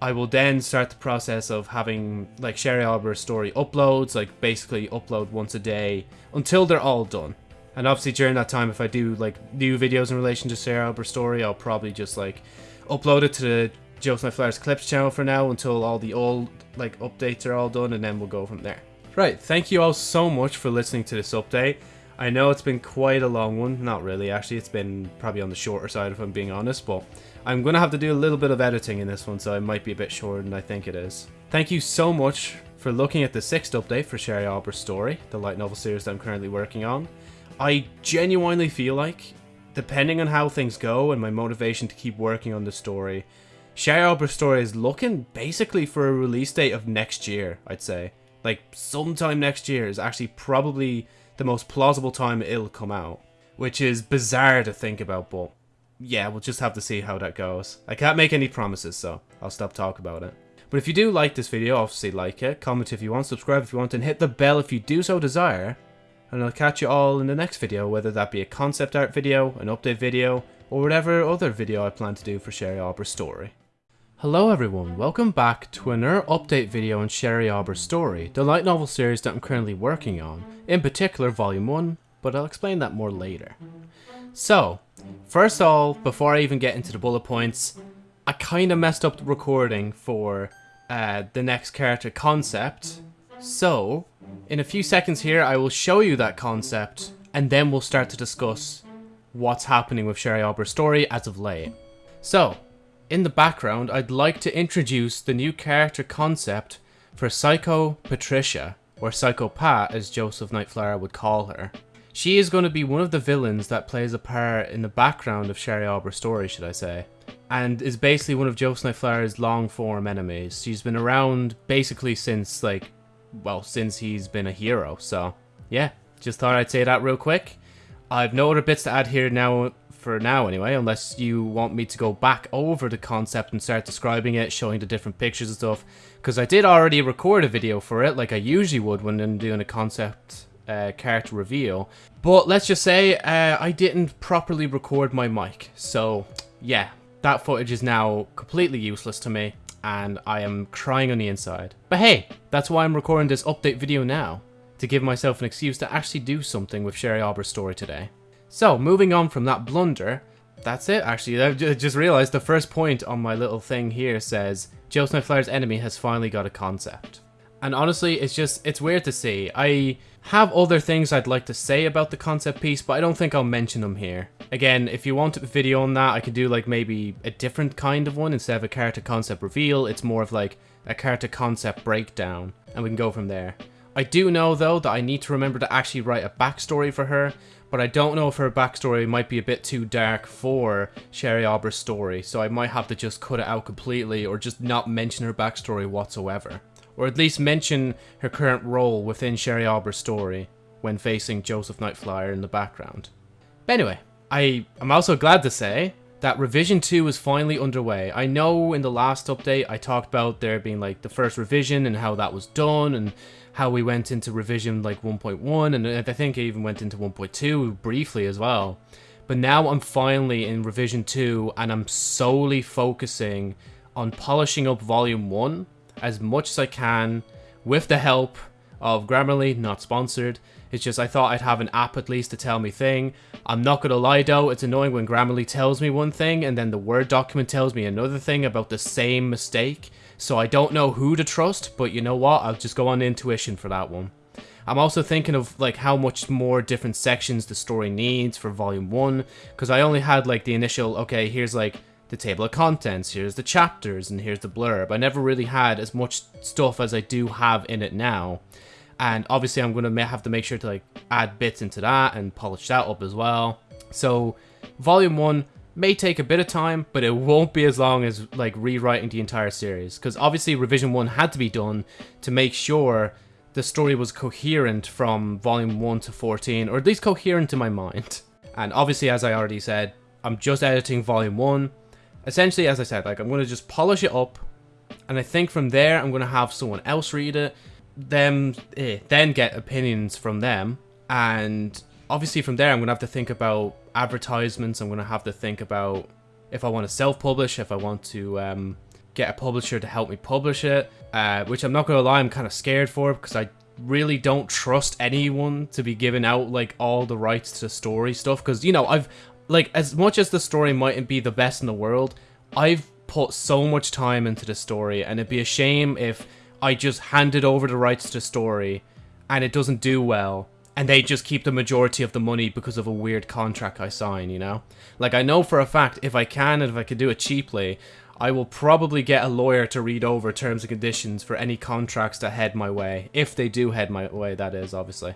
I will then start the process of having like Sherry Auber story uploads, like basically upload once a day until they're all done. And obviously during that time, if I do like new videos in relation to Sherry Auber story, I'll probably just like upload it to the Joe Smith Flyers Clips channel for now until all the old like updates are all done, and then we'll go from there. Right, thank you all so much for listening to this update. I know it's been quite a long one, not really actually, it's been probably on the shorter side if I'm being honest, but I'm going to have to do a little bit of editing in this one, so it might be a bit shorter than I think it is. Thank you so much for looking at the sixth update for Sherry Auber's story, the light novel series that I'm currently working on. I genuinely feel like, depending on how things go and my motivation to keep working on the story, Sherry Auber's story is looking basically for a release date of next year, I'd say. Like, sometime next year is actually probably the most plausible time it'll come out. Which is bizarre to think about, but yeah, we'll just have to see how that goes. I can't make any promises, so I'll stop talking about it. But if you do like this video, obviously like it, comment if you want, subscribe if you want, and hit the bell if you do so desire and I'll catch you all in the next video, whether that be a concept art video, an update video, or whatever other video I plan to do for Sherry Auber's story. Hello everyone, welcome back to another update video on Sherry Auber's story, the light novel series that I'm currently working on, in particular volume 1, but I'll explain that more later. So, first of all, before I even get into the bullet points, I kinda messed up the recording for uh, the next character concept, so in a few seconds here, I will show you that concept, and then we'll start to discuss what's happening with Sherry Auber's story as of late. So, in the background, I'd like to introduce the new character concept for Psycho Patricia, or Psycho Pat as Joseph Nightflyer would call her. She is going to be one of the villains that plays a part in the background of Sherry Auber's story, should I say, and is basically one of Joseph Nightflyer's long form enemies. She's been around basically since like well, since he's been a hero. So, yeah, just thought I'd say that real quick. I've no other bits to add here now, for now anyway, unless you want me to go back over the concept and start describing it, showing the different pictures and stuff. Because I did already record a video for it, like I usually would when I'm doing a concept uh, character reveal. But let's just say uh, I didn't properly record my mic. So, yeah, that footage is now completely useless to me and I am crying on the inside. But hey, that's why I'm recording this update video now, to give myself an excuse to actually do something with Sherry Auber's story today. So, moving on from that blunder, that's it actually. I just realized the first point on my little thing here says Joseph Nightflyer's enemy has finally got a concept. And honestly, it's just, it's weird to see. I have other things I'd like to say about the concept piece, but I don't think I'll mention them here. Again, if you want a video on that, I could do like maybe a different kind of one instead of a character concept reveal. It's more of like a character concept breakdown, and we can go from there. I do know though that I need to remember to actually write a backstory for her, but I don't know if her backstory might be a bit too dark for Sherry Auber's story, so I might have to just cut it out completely or just not mention her backstory whatsoever. Or at least mention her current role within Sherry Auber's story when facing Joseph Nightflyer in the background. But anyway, I am also glad to say that revision 2 is finally underway. I know in the last update I talked about there being like the first revision and how that was done and how we went into revision like 1.1 and I think I even went into 1.2 briefly as well. But now I'm finally in revision 2 and I'm solely focusing on polishing up volume 1 as much as I can with the help of Grammarly, not sponsored. It's just I thought I'd have an app at least to tell me thing. I'm not gonna lie though, it's annoying when Grammarly tells me one thing and then the Word document tells me another thing about the same mistake. So I don't know who to trust, but you know what? I'll just go on intuition for that one. I'm also thinking of like how much more different sections the story needs for volume 1 because I only had like the initial okay here's like the table of contents, here's the chapters, and here's the blurb. I never really had as much stuff as I do have in it now. And obviously I'm going to have to make sure to like add bits into that and polish that up as well. So volume 1 may take a bit of time, but it won't be as long as like rewriting the entire series. Because obviously revision 1 had to be done to make sure the story was coherent from volume 1 to 14, or at least coherent to my mind. And obviously, as I already said, I'm just editing volume 1, essentially, as I said, like I'm going to just polish it up, and I think from there I'm going to have someone else read it, them eh, then get opinions from them, and obviously from there I'm going to have to think about advertisements. I'm going to have to think about if I want to self-publish, if I want to um, get a publisher to help me publish it, uh, which I'm not going to lie, I'm kind of scared for because I really don't trust anyone to be giving out like all the rights to story stuff because you know I've like as much as the story mightn't be the best in the world, I've put so much time into the story, and it'd be a shame if I just handed over the rights to the story and it doesn't do well, and they just keep the majority of the money because of a weird contract I sign, you know? Like, I know for a fact if I can and if I could do it cheaply, I will probably get a lawyer to read over terms and conditions for any contracts that head my way. If they do head my way, that is, obviously.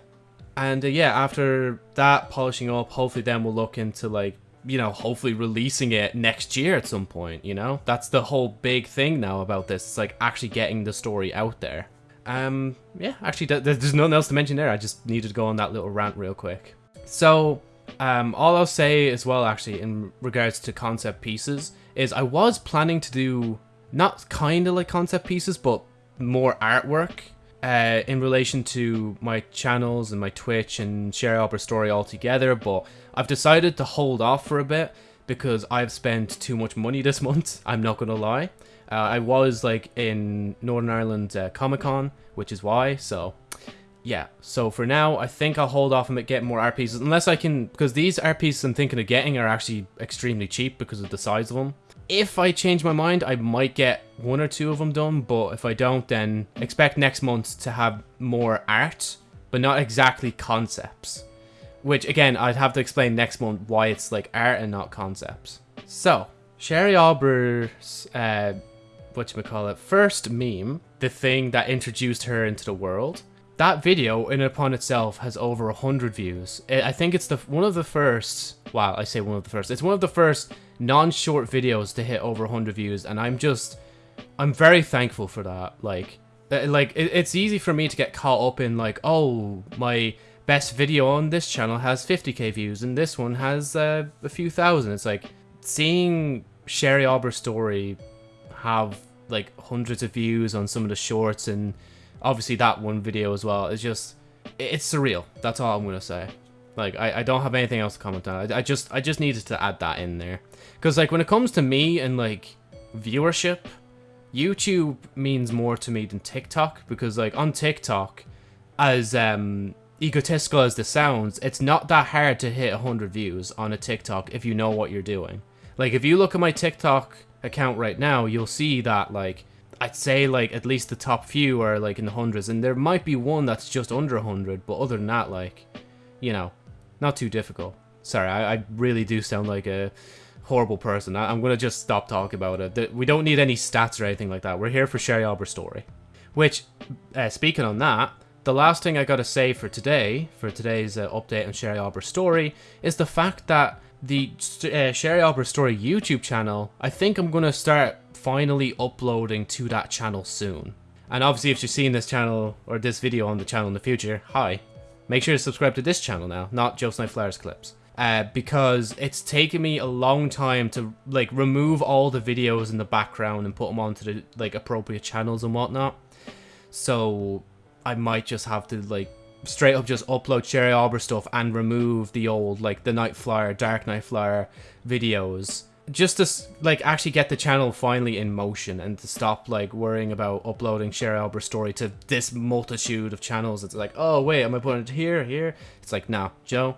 And uh, yeah, after that polishing up, hopefully then we'll look into like, you know, hopefully releasing it next year at some point, you know? That's the whole big thing now about this. It's like actually getting the story out there. Um, yeah, actually, th there's nothing else to mention there. I just needed to go on that little rant real quick. So, um, all I'll say as well, actually, in regards to concept pieces, is I was planning to do not kind of like concept pieces, but more artwork uh, in relation to my channels and my Twitch and Share Aubrey story altogether, but I've decided to hold off for a bit because I've spent too much money this month, I'm not gonna lie. Uh, I was like in Northern Ireland uh, Comic Con, which is why, so yeah. So for now, I think I'll hold off and get more art pieces, unless I can, because these art pieces I'm thinking of getting are actually extremely cheap because of the size of them if I change my mind, I might get one or two of them done, but if I don't, then expect next month to have more art, but not exactly concepts. Which, again, I'd have to explain next month why it's like art and not concepts. So, Sherry Auber's, uh, whatchamacallit, first meme, the thing that introduced her into the world, that video in and upon itself has over 100 views. I think it's the one of the first, wow, I say one of the first, it's one of the first non-short videos to hit over 100 views, and I'm just, I'm very thankful for that. Like, uh, like it, it's easy for me to get caught up in like, oh, my best video on this channel has 50k views, and this one has uh, a few thousand. It's like seeing Sherry Auber's story have like hundreds of views on some of the shorts, and obviously that one video as well. It's just, it's surreal. That's all I'm gonna say. Like, I, I don't have anything else to comment on. I, I just I just needed to add that in there. Because, like, when it comes to me and, like, viewership, YouTube means more to me than TikTok. Because, like, on TikTok, as um, egotistical as this sounds, it's not that hard to hit 100 views on a TikTok if you know what you're doing. Like, if you look at my TikTok account right now, you'll see that, like, I'd say, like, at least the top few are, like, in the hundreds, and there might be one that's just under 100, but other than that, like, you know, not too difficult. Sorry, I, I really do sound like a horrible person. I, am going to just stop talking about it. We don't need any stats or anything like that. We're here for Sherry Auber's story. Which, uh, speaking on that, the last thing I gotta say for today, for today's uh, update on Sherry Auber's story, is the fact that the uh, Sherry Auber's story YouTube channel, I think I'm gonna start finally uploading to that channel soon. And obviously if you're seeing this channel, or this video on the channel in the future, hi. Make sure to subscribe to this channel now, not Joe Snipe Flowers clips. Uh, because it's taken me a long time to like remove all the videos in the background and put them onto the like appropriate channels and whatnot. So I might just have to like straight up just upload Sherry Auber stuff and remove the old like the Night Flyer, Dark Night Flyer videos just to like actually get the channel finally in motion and to stop like worrying about uploading Sherry Auber story to this multitude of channels. It's like, oh wait, am I putting it here, here? It's like, nah, Joe,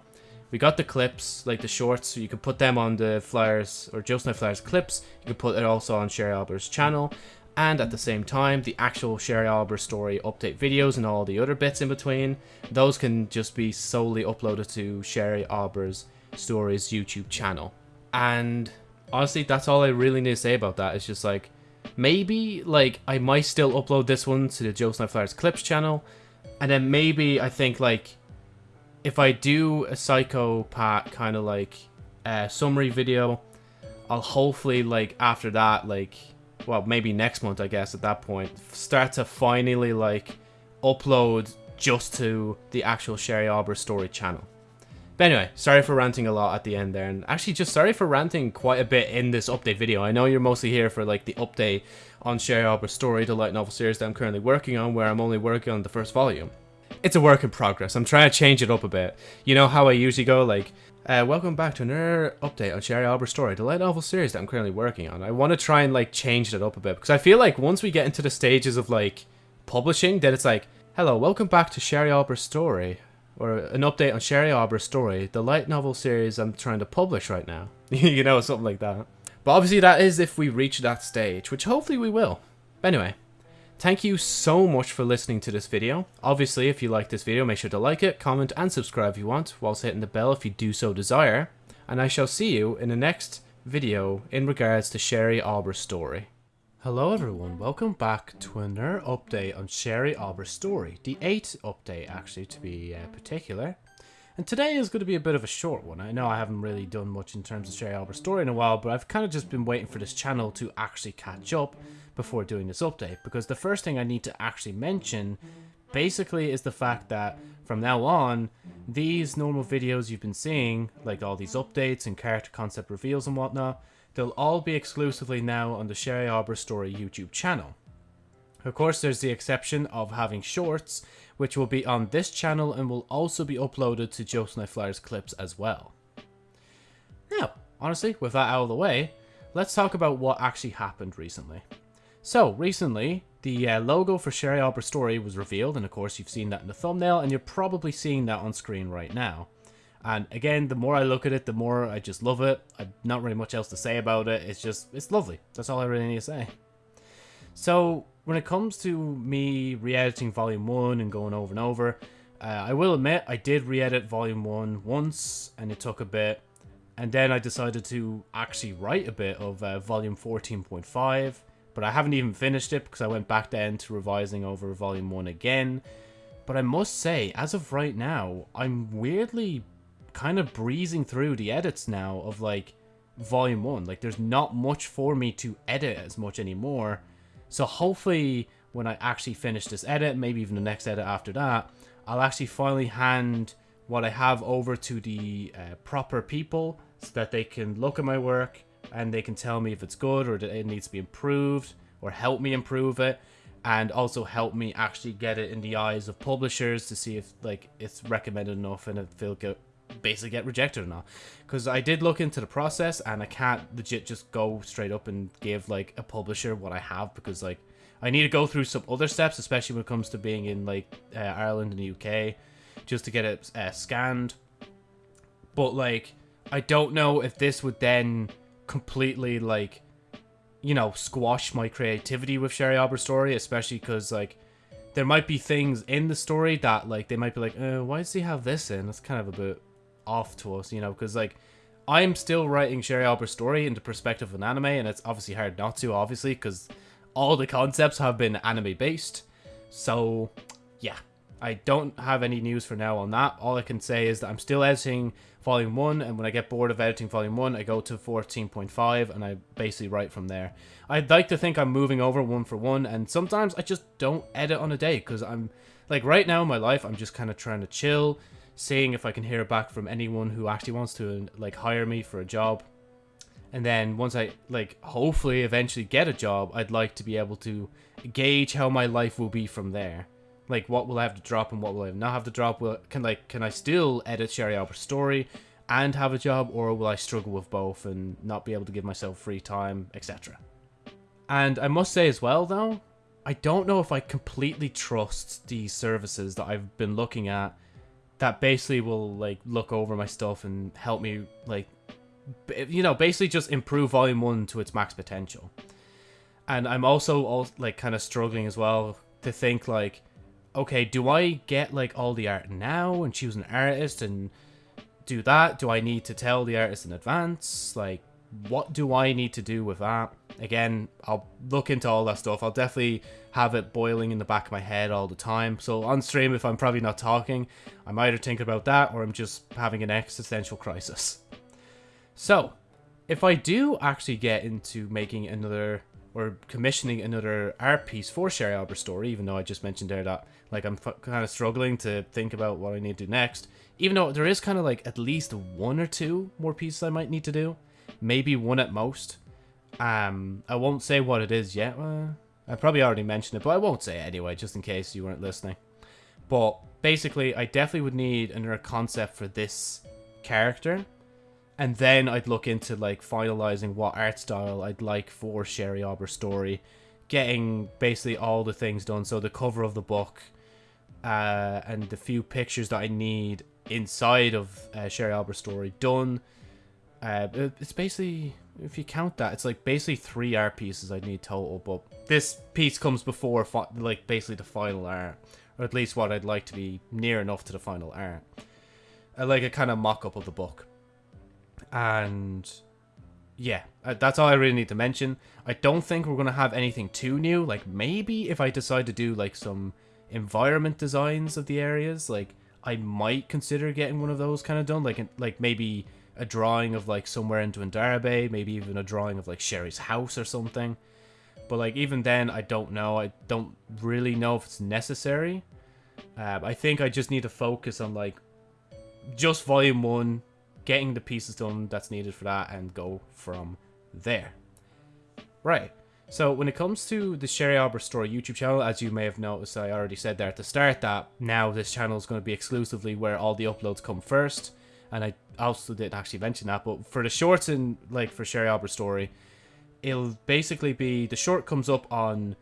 we got the clips, like the shorts, so you can put them on the flyers or Joe Snipe Flyers clips. You can put it also on Sherry Auber's channel and at the same time the actual Sherry Auber story update videos and all the other bits in between those can just be solely uploaded to Sherry Auber's stories YouTube channel and honestly that's all I really need to say about that it's just like maybe like I might still upload this one to the Joe Snipe clips channel and then maybe I think like if I do a Psycho Pat kind of like uh, summary video I'll hopefully like after that like well, maybe next month, I guess, at that point, start to finally, like, upload just to the actual Sherry Auber story channel. But anyway, sorry for ranting a lot at the end there, and actually just sorry for ranting quite a bit in this update video. I know you're mostly here for, like, the update on Sherry Auber's story, the light novel series that I'm currently working on, where I'm only working on the first volume. It's a work in progress. I'm trying to change it up a bit. You know how I usually go, like, uh, welcome back to another update on Sherry Auber's story, the light novel series that I'm currently working on. I want to try and like change it up a bit because I feel like once we get into the stages of like publishing, then it's like, hello, welcome back to Sherry Auber's story, or an update on Sherry Auber's story, the light novel series I'm trying to publish right now. you know, something like that. But obviously that is if we reach that stage, which hopefully we will. But anyway, Thank you so much for listening to this video. Obviously, if you like this video, make sure to like it, comment, and subscribe if you want, whilst hitting the bell if you do so desire. And I shall see you in the next video in regards to Sherry Auber's story. Hello everyone, welcome back to another update on Sherry Auber's story. The 8th update, actually, to be uh, particular. And today is going to be a bit of a short one. I know I haven't really done much in terms of Sherry Auber's story in a while, but I've kind of just been waiting for this channel to actually catch up before doing this update because the first thing I need to actually mention basically is the fact that from now on these normal videos you've been seeing like all these updates and character concept reveals and whatnot they'll all be exclusively now on the Sherry Auber Story YouTube channel. Of course there's the exception of having shorts which will be on this channel and will also be uploaded to Joe Snipe Flyers clips as well. Now, honestly, with that out of the way, let's talk about what actually happened recently. So, recently, the uh, logo for Sherry Auber Story was revealed, and of course you've seen that in the thumbnail, and you're probably seeing that on screen right now. And again, the more I look at it, the more I just love it. I've not really much else to say about it. It's just, it's lovely. That's all I really need to say. So, when it comes to me re-editing Volume 1 and going over and over, uh, I will admit I did re-edit Volume 1 once, and it took a bit. And then I decided to actually write a bit of uh, Volume 14.5 but I haven't even finished it because I went back then to revising over Volume 1 again. But I must say, as of right now, I'm weirdly kind of breezing through the edits now of like Volume 1. Like there's not much for me to edit as much anymore. So hopefully when I actually finish this edit, maybe even the next edit after that, I'll actually finally hand what I have over to the uh, proper people so that they can look at my work and they can tell me if it's good or it needs to be improved or help me improve it and also help me actually get it in the eyes of publishers to see if like it's recommended enough and it feel good basically get rejected or not. Because I did look into the process and I can't legit just go straight up and give like a publisher what I have because like I need to go through some other steps, especially when it comes to being in like uh, Ireland and the UK, just to get it uh, scanned. But like, I don't know if this would then completely like, you know, squash my creativity with Sherry Auber's story, especially because like there might be things in the story that like they might be like, uh, why does he have this in? That's kind of a bit off to us, you know, because like I'm still writing Sherry Auber's story into perspective of an anime, and it's obviously hard not to, obviously, because all the concepts have been anime based. So, yeah, I don't have any news for now on that. All I can say is that I'm still editing Volume 1, and when I get bored of editing Volume 1, I go to 14.5, and I basically write from there. I'd like to think I'm moving over one for one, and sometimes I just don't edit on a day, because I'm, like, right now in my life, I'm just kind of trying to chill, seeing if I can hear back from anyone who actually wants to, like, hire me for a job. And then once I, like, hopefully eventually get a job, I'd like to be able to gauge how my life will be from there like what will I have to drop and what will I not have to drop? Will can like can I still edit Sherry Auber's story and have a job, or will I struggle with both and not be able to give myself free time, etc. And I must say as well, though, I don't know if I completely trust these services that I've been looking at that basically will like look over my stuff and help me like you know basically just improve volume 1 to its max potential and i'm also all like kind of struggling as well to think like okay, do I get like all the art now and choose an artist and do that? Do I need to tell the artist in advance? Like, what do I need to do with that? Again, I'll look into all that stuff. I'll definitely have it boiling in the back of my head all the time. So on stream, if I'm probably not talking, I'm either thinking about that or I'm just having an existential crisis. So, if I do actually get into making another or commissioning another art piece for Sherry Auber's story, even though I just mentioned there that like I'm kind of struggling to think about what I need to do next. Even though there is kind of like at least one or two more pieces I might need to do, maybe one at most. Um, I won't say what it is yet. Uh, I probably already mentioned it, but I won't say it anyway, just in case you weren't listening. But basically, I definitely would need another concept for this character and then I'd look into like finalizing what art style I'd like for Sherry Auber's story, getting basically all the things done. So the cover of the book, uh, and the few pictures that I need inside of uh, Sherry Auber's story done. Uh, it's basically if you count that, it's like basically three art pieces I need total. But this piece comes before like basically the final art, or at least what I'd like to be near enough to the final art. I like a kind of mock up of the book and yeah, uh, that's all I really need to mention. I don't think we're gonna have anything too new. Like maybe if I decide to do like some environment designs of the areas, like I might consider getting one of those kind of done. Like like maybe a drawing of like somewhere into Ndarabe, maybe even a drawing of like Sherry's house or something. But like even then, I don't know. I don't really know if it's necessary. Uh, I think I just need to focus on like just volume one, getting the pieces done that's needed for that and go from there. Right. So when it comes to the Sherry Auber Story YouTube channel, as you may have noticed, I already said there at the start that now this channel is going to be exclusively where all the uploads come first. And I also didn't actually mention that, but for the shorts and like for Sherry Auber Story, it'll basically be the short comes up on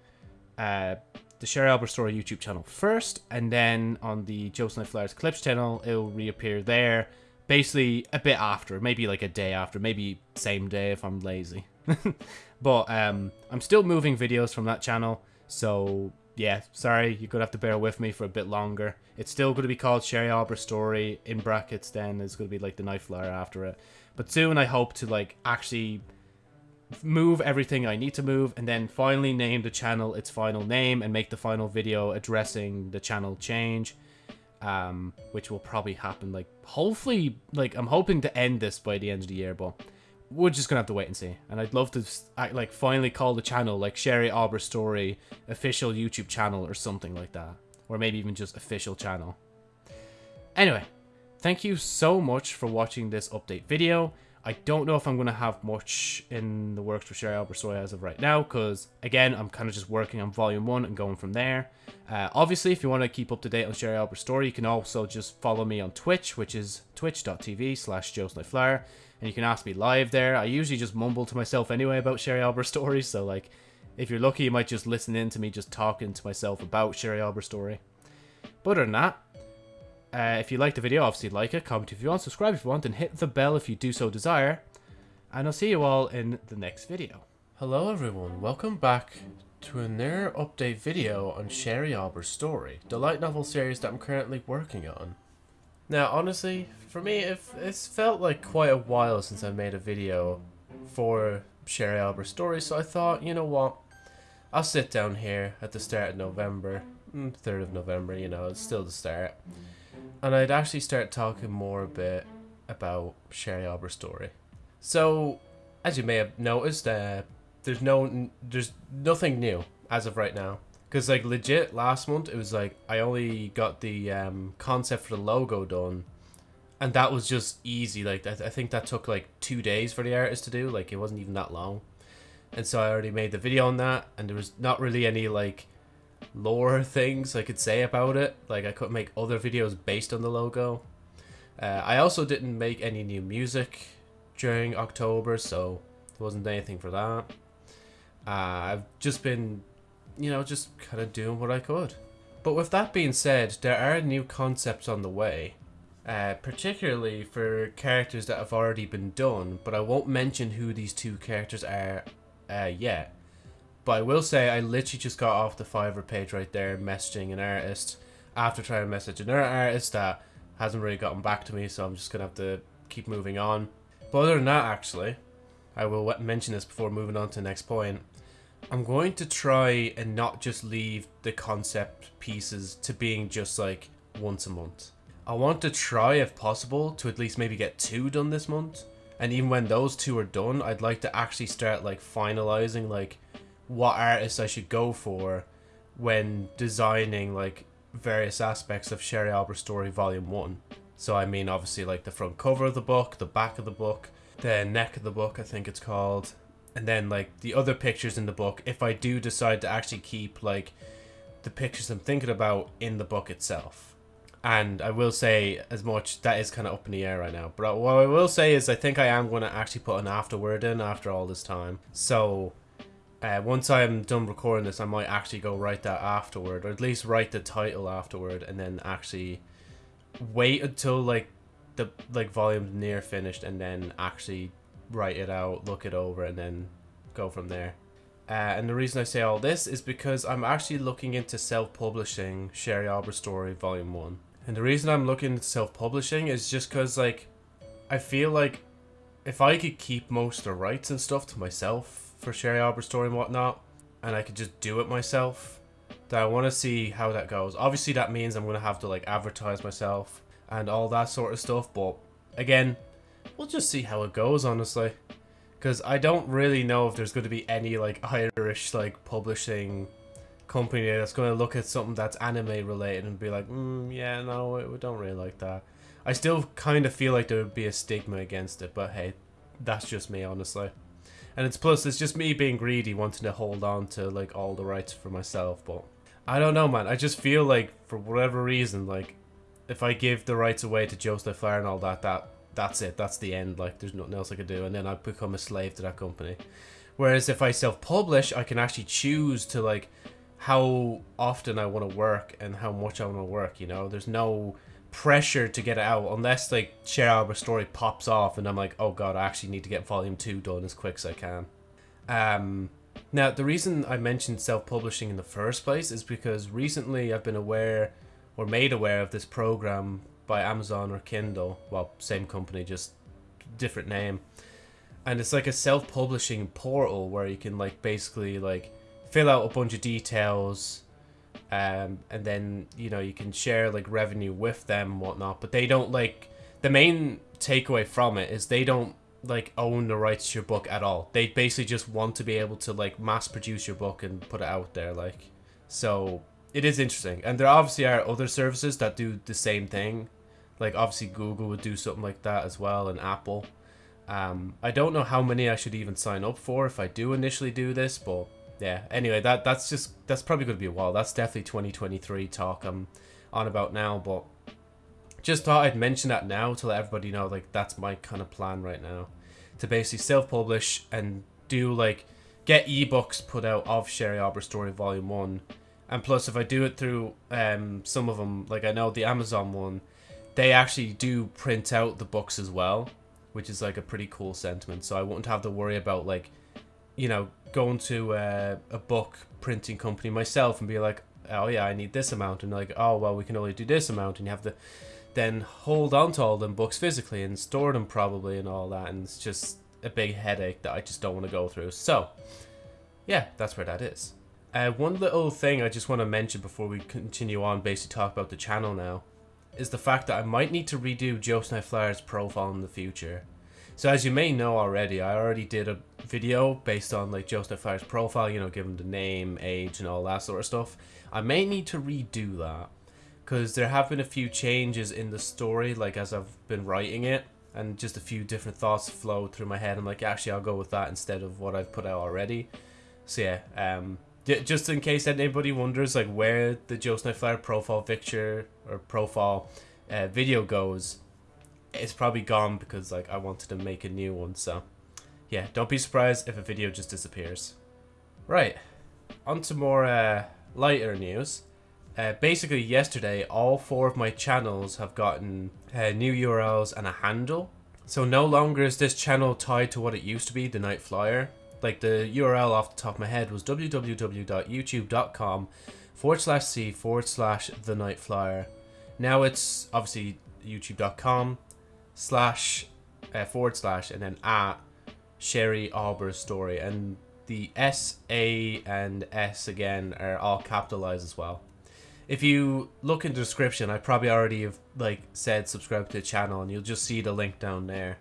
uh, the Sherry Auber Story YouTube channel first, and then on the Joseph Night Flyers Clips channel, it'll reappear there basically a bit after, maybe like a day after, maybe same day if I'm lazy. but um, I'm still moving videos from that channel, so yeah, sorry, you're gonna have to bear with me for a bit longer. It's still gonna be called Sherry Auber Story in brackets. Then it's gonna be like the Night Flyer after it. But soon I hope to like actually move everything I need to move and then finally name the channel its final name and make the final video addressing the channel change um, which will probably happen like hopefully like I'm hoping to end this by the end of the year, but we're just gonna have to wait and see. And I'd love to like finally call the channel like Sherry Auber Story official YouTube channel or something like that, or maybe even just official channel. Anyway, thank you so much for watching this update video. I don't know if I'm to have much in the works for Sherry Auber Story as of right now, because again, I'm kind of just working on volume one and going from there. Uh, obviously, if you want to keep up to date on Sherry Auber Story, you can also just follow me on Twitch, which is twitch.tv slash joesnnightflyer, and you can ask me live there. I usually just mumble to myself anyway about Sherry Auber Story, so like, if you're lucky, you might just listen in to me just talking to myself about Sherry Auber Story. But other than that, uh, if you like the video, obviously like it, comment if you want, subscribe if you want, and hit the bell if you do so desire. And I'll see you all in the next video. Hello everyone, welcome back to another update video on Sherry Auber's story, the light novel series that I'm currently working on. Now honestly, for me it, it's felt like quite a while since I made a video for Sherry Auber's story, so I thought, you know what, I'll sit down here at the start of November, 3rd mm, of November, you know, it's still the start, and I'd actually start talking more a bit about Sherry Auber's story. So, as you may have noticed, uh, there's no, there's nothing new as of right now. Cause like legit last month, it was like I only got the um, concept for the logo done, and that was just easy. Like I, th I think that took like two days for the artist to do. Like it wasn't even that long, and so I already made the video on that, and there was not really any like lore things I could say about it. Like I couldn't make other videos based on the logo. Uh, I also didn't make any new music during October, so there wasn't anything for that. Uh, I've just been, you know, just kind of doing what I could. But with that being said, there are new concepts on the way, uh, particularly for characters that have already been done, but I won't mention who these two characters are uh, yet. But I will say I literally just got off the Fiverr page right there messaging an artist after trying to message another artist that hasn't really gotten back to me, so I'm just going to have to keep moving on. But other than that, actually, I will mention this before moving on to the next point. I'm going to try and not just leave the concept pieces to being just like once a month. I want to try, if possible, to at least maybe get two done this month. And even when those two are done, I'd like to actually start like finalizing like what artists I should go for when designing like various aspects of Sherry Auber Story Volume 1. So I mean obviously like the front cover of the book, the back of the book, the neck of the book I think it's called, and then like the other pictures in the book if I do decide to actually keep like the pictures I'm thinking about in the book itself. And I will say as much that is kind of up in the air right now. But what I will say is I think I am going to actually put an afterword in after all this time. So uh, once I'm done recording this, I might actually go write that afterward, or at least write the title afterward, and then actually wait until like the like volume's near finished, and then actually write it out, look it over, and then go from there. Uh, and the reason I say all this is because I'm actually looking into self-publishing Sherry Auber Story Volume 1. And the reason I'm looking at self-publishing is just because, like, I feel like if I could keep most of the rights and stuff to myself for Sherry Auber Story and whatnot, and I could just do it myself, then I want to see how that goes. Obviously, that means I'm going to have to, like, advertise myself and all that sort of stuff, but again, we'll just see how it goes, honestly. Because I don't really know if there's going to be any, like, Irish, like, publishing company that's going to look at something that's anime related and be like, mm, yeah, no, we don't really like that. I still kind of feel like there would be a stigma against it, but hey, that's just me, honestly. And it's plus, it's just me being greedy, wanting to hold on to, like, all the rights for myself, but... I don't know, man. I just feel like, for whatever reason, like, if I give the rights away to Joseph Fire and all that, that that's it. That's the end. Like, there's nothing else I could do. And then I become a slave to that company. Whereas if I self-publish, I can actually choose to, like, how often I want to work and how much I want to work, you know? There's no pressure to get it out unless, like, Sherry Auber story pops off and I'm like, oh god, I actually need to get volume 2 done as quick as I can. Um, now, the reason I mentioned self-publishing in the first place is because recently I've been aware or made aware of this program by Amazon or Kindle. Well, same company, just different name. And it's like a self-publishing portal where you can like basically like fill out a bunch of details um, and then you know you can share like revenue with them and whatnot but they don't like the main takeaway from it is they don't like own the rights to your book at all. They basically just want to be able to like mass produce your book and put it out there like. So it is interesting. And there obviously are other services that do the same thing. Like obviously Google would do something like that as well, and Apple. Um, I don't know how many I should even sign up for if I do initially do this, but yeah. Anyway, that that's just that's probably going to be a while. That's definitely 2023 talk I'm on about now, but just thought I'd mention that now to let everybody know like that's my kind of plan right now to basically self-publish and do like get ebooks put out of Sherry Auber Story Volume 1 and plus, if I do it through um, some of them, like I know the Amazon one, they actually do print out the books as well, which is like a pretty cool sentiment. So I wouldn't have to worry about like, you know, going to a book printing company myself and be like, oh yeah, I need this amount, and like, oh well, we can only do this amount, and you have to then hold on to all them books physically and store them probably and all that, and it's just a big headache that I just don't want to go through. So, yeah, that's where that is. Uh, one little thing I just want to mention before we continue on, basically talk about the channel now, is the fact that I might need to redo Joe Flyer's profile in the future. So as you may know already, I already did a video based on like Joe Flyer's profile, you know, give him the name, age, and all that sort of stuff. I may need to redo that because there have been a few changes in the story, like as I've been writing it, and just a few different thoughts flow through my head. I'm like, actually, I'll go with that instead of what I've put out already. So yeah, um, just in case anybody wonders like where the Joe Flyer profile picture or profile uh, video goes, it's probably gone because like I wanted to make a new one. So yeah, don't be surprised if a video just disappears. Right, on to more uh, lighter news. Uh, basically, yesterday, all four of my channels have gotten uh, new URLs and a handle. So no longer is this channel tied to what it used to be, the Night Flyer like the URL off the top of my head was www.youtube.com forward slash c forward slash the night flyer. Now it's obviously youtube.com slash uh, forward slash and then at Sherry Auber story and the S A and S again are all capitalized as well. If you look in the description, I probably already have like said subscribe to the channel and you'll just see the link down there.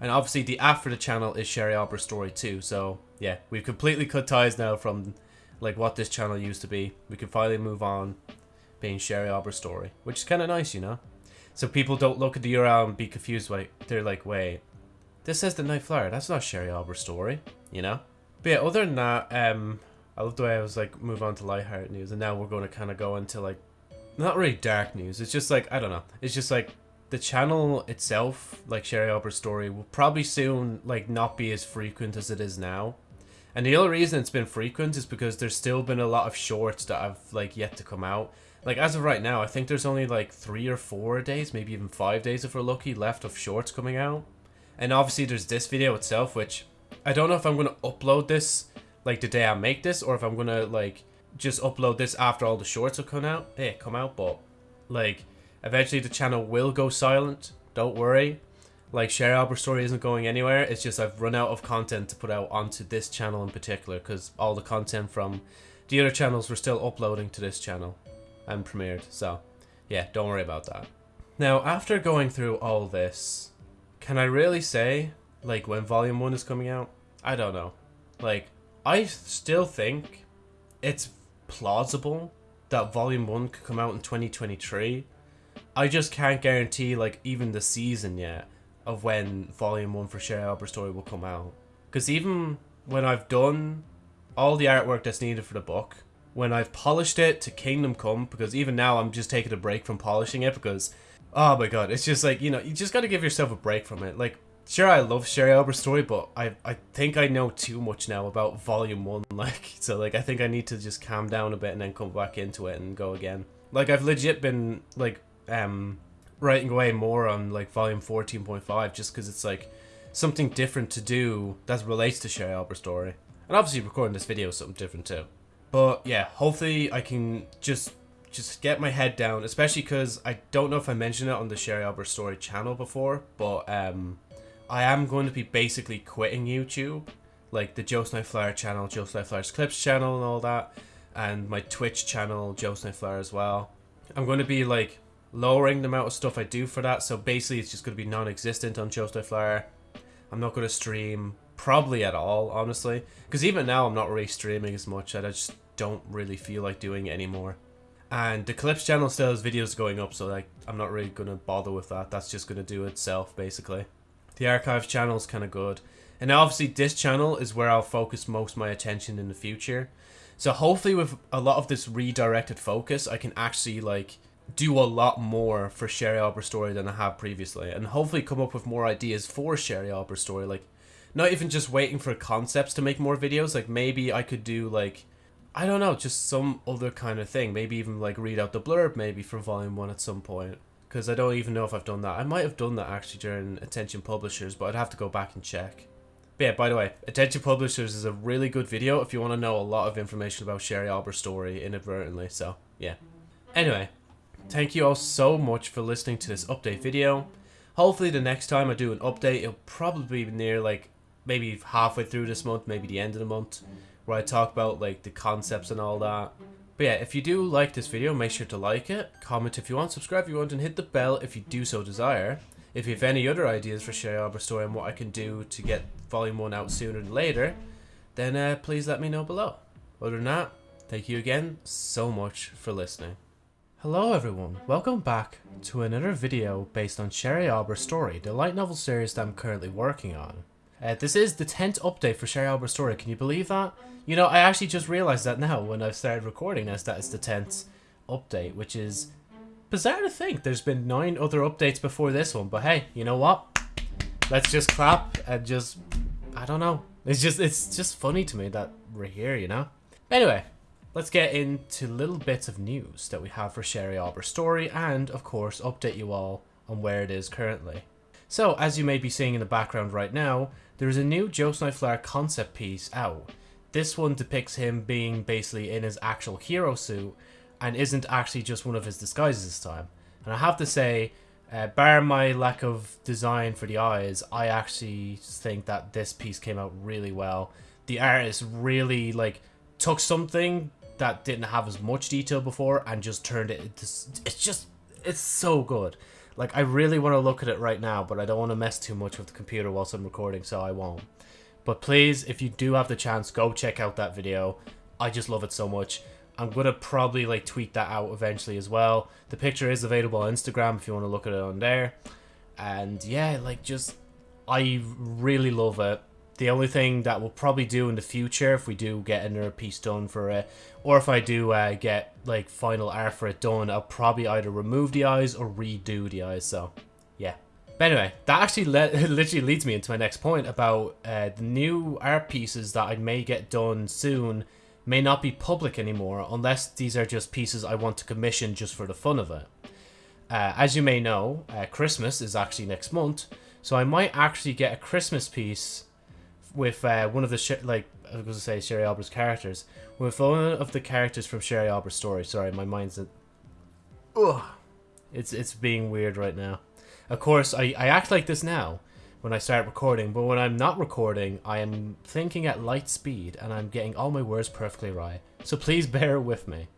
And obviously the after the channel is Sherry Auber Story too. So yeah, we've completely cut ties now from like what this channel used to be. We can finally move on being Sherry Auber Story, which is kind of nice, you know? So people don't look at the URL and be confused. Like they're like, wait, this says the Night Flyer. That's not Sherry Auber Story, you know? But yeah, other than that, um, I love the way I was like move on to lighthearted news, and now we're going to kind of go into like not really dark news. It's just like I don't know. It's just like the channel itself, like Sherry Auber Story, will probably soon like not be as frequent as it is now. And the only reason it's been frequent is because there's still been a lot of shorts that have like yet to come out. Like as of right now, I think there's only like three or four days, maybe even five days if we're lucky, left of shorts coming out. And obviously there's this video itself, which I don't know if I'm gonna upload this like the day I make this, or if I'm gonna like just upload this after all the shorts have come out. Hey, come out, but like Eventually the channel will go silent, don't worry. Like Sherry Auber Story isn't going anywhere, it's just I've run out of content to put out onto this channel in particular because all the content from the other channels were still uploading to this channel and premiered, so yeah, don't worry about that. Now, after going through all this, can I really say, like, when Volume 1 is coming out? I don't know. Like, I still think it's plausible that Volume 1 could come out in 2023, I just can't guarantee like even the season yet of when Volume One for Sherry Auber Story will come out. Because even when I've done all the artwork that's needed for the book, when I've polished it to Kingdom Come, because even now I'm just taking a break from polishing it because, oh my god, it's just like you know you just got to give yourself a break from it. Like sure I love Sherry Auber Story, but I I think I know too much now about Volume One. Like so like I think I need to just calm down a bit and then come back into it and go again. Like I've legit been like um, writing away more on like volume 14.5 just because it's like something different to do that relates to Sherry Auber story. And obviously recording this video is something different too. But yeah, hopefully I can just just get my head down, especially because I don't know if I mentioned it on the Sherry Auber story channel before, but um, I am going to be basically quitting YouTube, like the Joe Flyer channel, Joe Flyer's Clips channel and all that, and my Twitch channel, Joe Flyer as well. I'm going to be like lowering the amount of stuff I do for that. So basically, it's just going to be non-existent on Joestar Flyer. I'm not going to stream probably at all, honestly. Because even now, I'm not really streaming as much. I just don't really feel like doing it anymore. And the Clips channel still has videos going up, so like I'm not really going to bother with that. That's just going to do itself, basically. The archives channel is kind of good. And obviously, this channel is where I'll focus most my attention in the future. So hopefully, with a lot of this redirected focus, I can actually like do a lot more for Sherry Auber story than I have previously, and hopefully come up with more ideas for Sherry Auber story. Like, not even just waiting for concepts to make more videos. Like maybe I could do like, I don't know, just some other kind of thing. Maybe even like read out the blurb maybe for volume one at some point. Because I don't even know if I've done that. I might have done that actually during Attention Publishers, but I'd have to go back and check. But yeah, by the way, Attention Publishers is a really good video if you want to know a lot of information about Sherry Auber's story inadvertently. So yeah. Anyway, Thank you all so much for listening to this update video. Hopefully the next time I do an update, it'll probably be near like maybe halfway through this month, maybe the end of the month, where I talk about like the concepts and all that. But yeah, if you do like this video, make sure to like it, comment if you want, subscribe if you want, and hit the bell if you do so desire. If you have any other ideas for Sherry Auber story and what I can do to get Volume 1 out sooner than later, then uh, please let me know below. Other than that, thank you again so much for listening. Hello everyone, welcome back to another video based on Sherry Auber's story, the light novel series that I'm currently working on. Uh, this is the 10th update for Sherry Auber's story, can you believe that? You know, I actually just realised that now when I started recording this, that it's the 10th update, which is bizarre to think. There's been 9 other updates before this one, but hey, you know what? Let's just clap and just, I don't know. It's just, it's just funny to me that we're here, you know? Anyway, let's get into little bits of news that we have for Sherry Auber's story and, of course, update you all on where it is currently. So, as you may be seeing in the background right now, there is a new Joe Flower concept piece out. This one depicts him being basically in his actual hero suit and isn't actually just one of his disguises this time. And I have to say, uh, bar my lack of design for the eyes, I actually think that this piece came out really well. The artist really like took something that didn't have as much detail before and just turned it into it's just it's so good like i really want to look at it right now but i don't want to mess too much with the computer whilst i'm recording so i won't. But please if you do have the chance go check out that video. I just love it so much. I'm gonna probably like tweet that out eventually as well. The picture is available on instagram if you want to look at it on there. And yeah like just i really love it the only thing that we'll probably do in the future, if we do get another piece done for it, or if I do uh, get like final art for it done, I'll probably either remove the eyes or redo the eyes. So, yeah. But anyway, that actually le literally leads me into my next point about uh, the new art pieces that I may get done soon may not be public anymore unless these are just pieces I want to commission just for the fun of it. Uh, as you may know, uh, Christmas is actually next month, so I might actually get a Christmas piece with uh, one of the like I was gonna say Sherry Auber's characters with one of the characters from Sherry Auber's story. Sorry, my mind's a, ugh, it's it's being weird right now. Of course, I I act like this now when I start recording, but when I'm not recording, I am thinking at light speed and I'm getting all my words perfectly right. So please bear with me.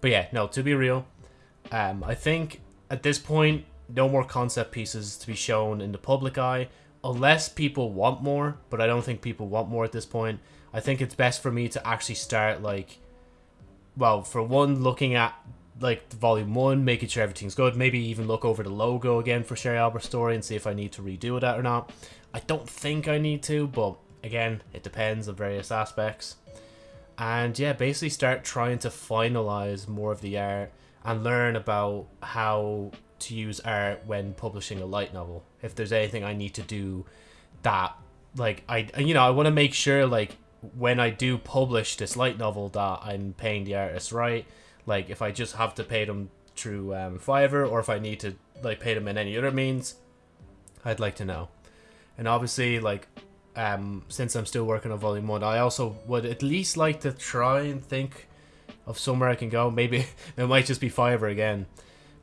But yeah, no, to be real, um, I think at this point, no more concept pieces to be shown in the public eye unless people want more, but I don't think people want more at this point. I think it's best for me to actually start like, well, for one, looking at like volume one, making sure everything's good. Maybe even look over the logo again for Sherry Auber's story and see if I need to redo that or not. I don't think I need to, but again, it depends on various aspects. And yeah, basically start trying to finalize more of the art and learn about how to use art when publishing a light novel. If there's anything I need to do that, like, I, you know, I want to make sure, like, when I do publish this light novel that I'm paying the artist right. Like, if I just have to pay them through um, Fiverr or if I need to, like, pay them in any other means, I'd like to know. And obviously, like, um, since I'm still working on Volume 1, I also would at least like to try and think of somewhere I can go. Maybe it might just be Fiverr again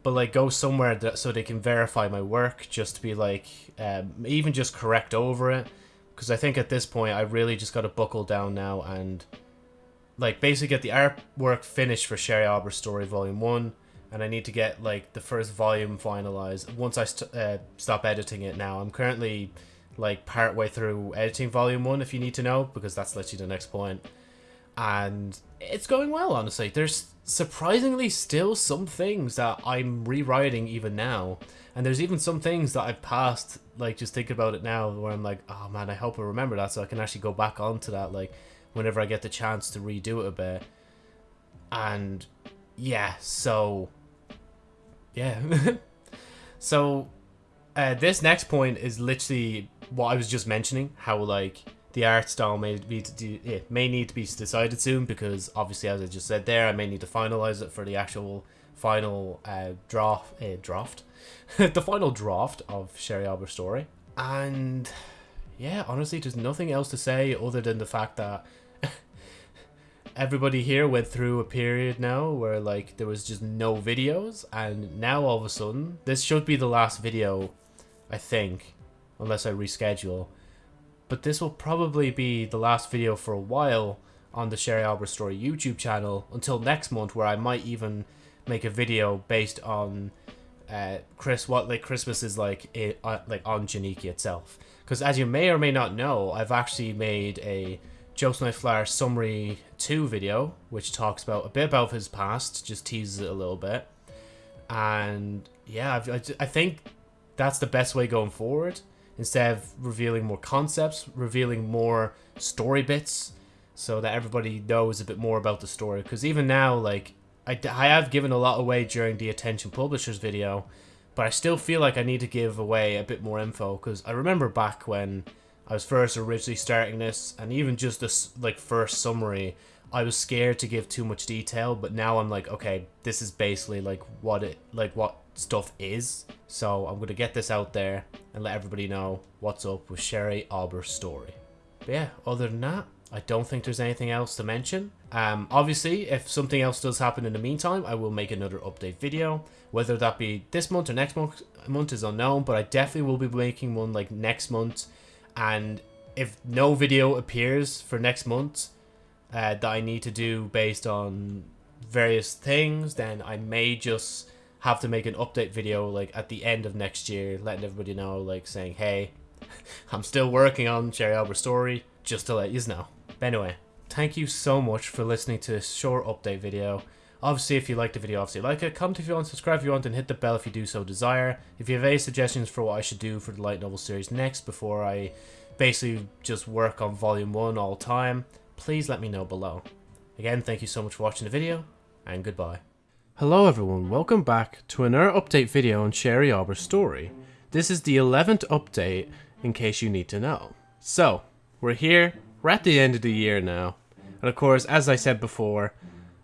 but like go somewhere that so they can verify my work just to be like um, even just correct over it. Because I think at this point I really just got to buckle down now and like basically get the artwork finished for Sherry Auber's story volume 1 and I need to get like the first volume finalized. Once I st uh, stop editing it now I'm currently like part way through editing volume 1 if you need to know because that's literally the next point. And it's going well. Honestly, there's surprisingly still some things that I'm rewriting even now, and there's even some things that I've passed. Like just think about it now, where I'm like, oh man, I hope I remember that, so I can actually go back onto that. Like whenever I get the chance to redo it a bit, and yeah, so yeah, so uh, this next point is literally what I was just mentioning. How like the art style may be it may need to be decided soon because obviously, as I just said there, I may need to finalize it for the actual final uh, draft. Uh, draft, the final draft of Sherry Auber story. And yeah, honestly, there's nothing else to say other than the fact that everybody here went through a period now where like there was just no videos, and now all of a sudden, this should be the last video I think, unless I reschedule. But this will probably be the last video for a while on the Sherry Auber Story YouTube channel until next month, where I might even make a video based on uh, Chris what like Christmas is like it, uh, like on Janiki itself. Because as you may or may not know, I've actually made a Joseph Flower summary two video, which talks about a bit about his past, just teases it a little bit, and yeah, I, I think that's the best way going forward. Instead of revealing more concepts, revealing more story bits, so that everybody knows a bit more about the story. Because even now, like I, I have given a lot away during the Attention Publishers video, but I still feel like I need to give away a bit more info. Because I remember back when I was first originally starting this, and even just this like first summary, I was scared to give too much detail. But now I'm like, okay, this is basically like what it like what stuff is. So I'm going to get this out there and let everybody know what's up with Sherry Auber's story. But yeah, other than that, I don't think there's anything else to mention. Um, obviously, if something else does happen in the meantime, I will make another update video. Whether that be this month or next month, month is unknown, but I definitely will be making one like next month. And if no video appears for next month uh, that I need to do based on various things, then I may just have to make an update video like at the end of next year, letting everybody know, like saying, hey, I'm still working on Sherry Auber story, just to let you know. But anyway, thank you so much for listening to this short update video. Obviously, if you like the video, obviously like it. Comment if you want, subscribe if you want, and hit the bell if you do so desire. If you have any suggestions for what I should do for the light novel series next before I basically just work on volume 1 all time, please let me know below. Again, thank you so much for watching the video, and goodbye. Hello everyone, welcome back to another update video on Sherry Auber's story. This is the 11th update, in case you need to know. So, we're here, we're at the end of the year now, and of course, as I said before,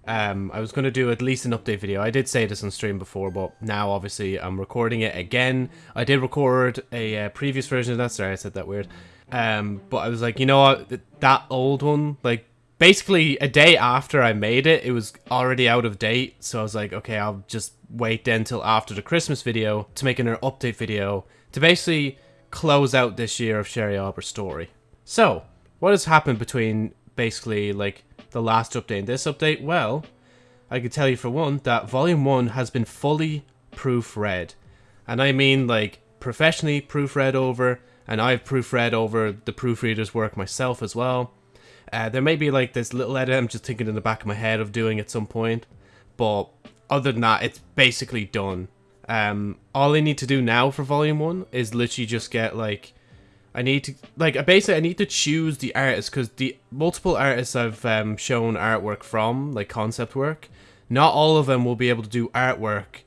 um, I was going to do at least an update video. I did say this on stream before, but now obviously I'm recording it again. I did record a uh, previous version of that, sorry I said that weird. Um, but I was like, you know what, that old one, like basically a day after I made it, it was already out of date. So I was like, okay, I'll just wait then till after the Christmas video to make an update video to basically close out this year of Sherry Auber's story. So, what has happened between basically like the last update and this update? Well, I can tell you for one that Volume 1 has been fully proofread. And I mean like professionally proofread over, and I've proofread over the proofreader's work myself as well. Uh, there may be like this little edit I'm just thinking in the back of my head of doing at some point, but other than that, it's basically done. Um, all I need to do now for volume one is literally just get like, I need to like basically I need to choose the artist because the multiple artists I've um, shown artwork from, like concept work, not all of them will be able to do artwork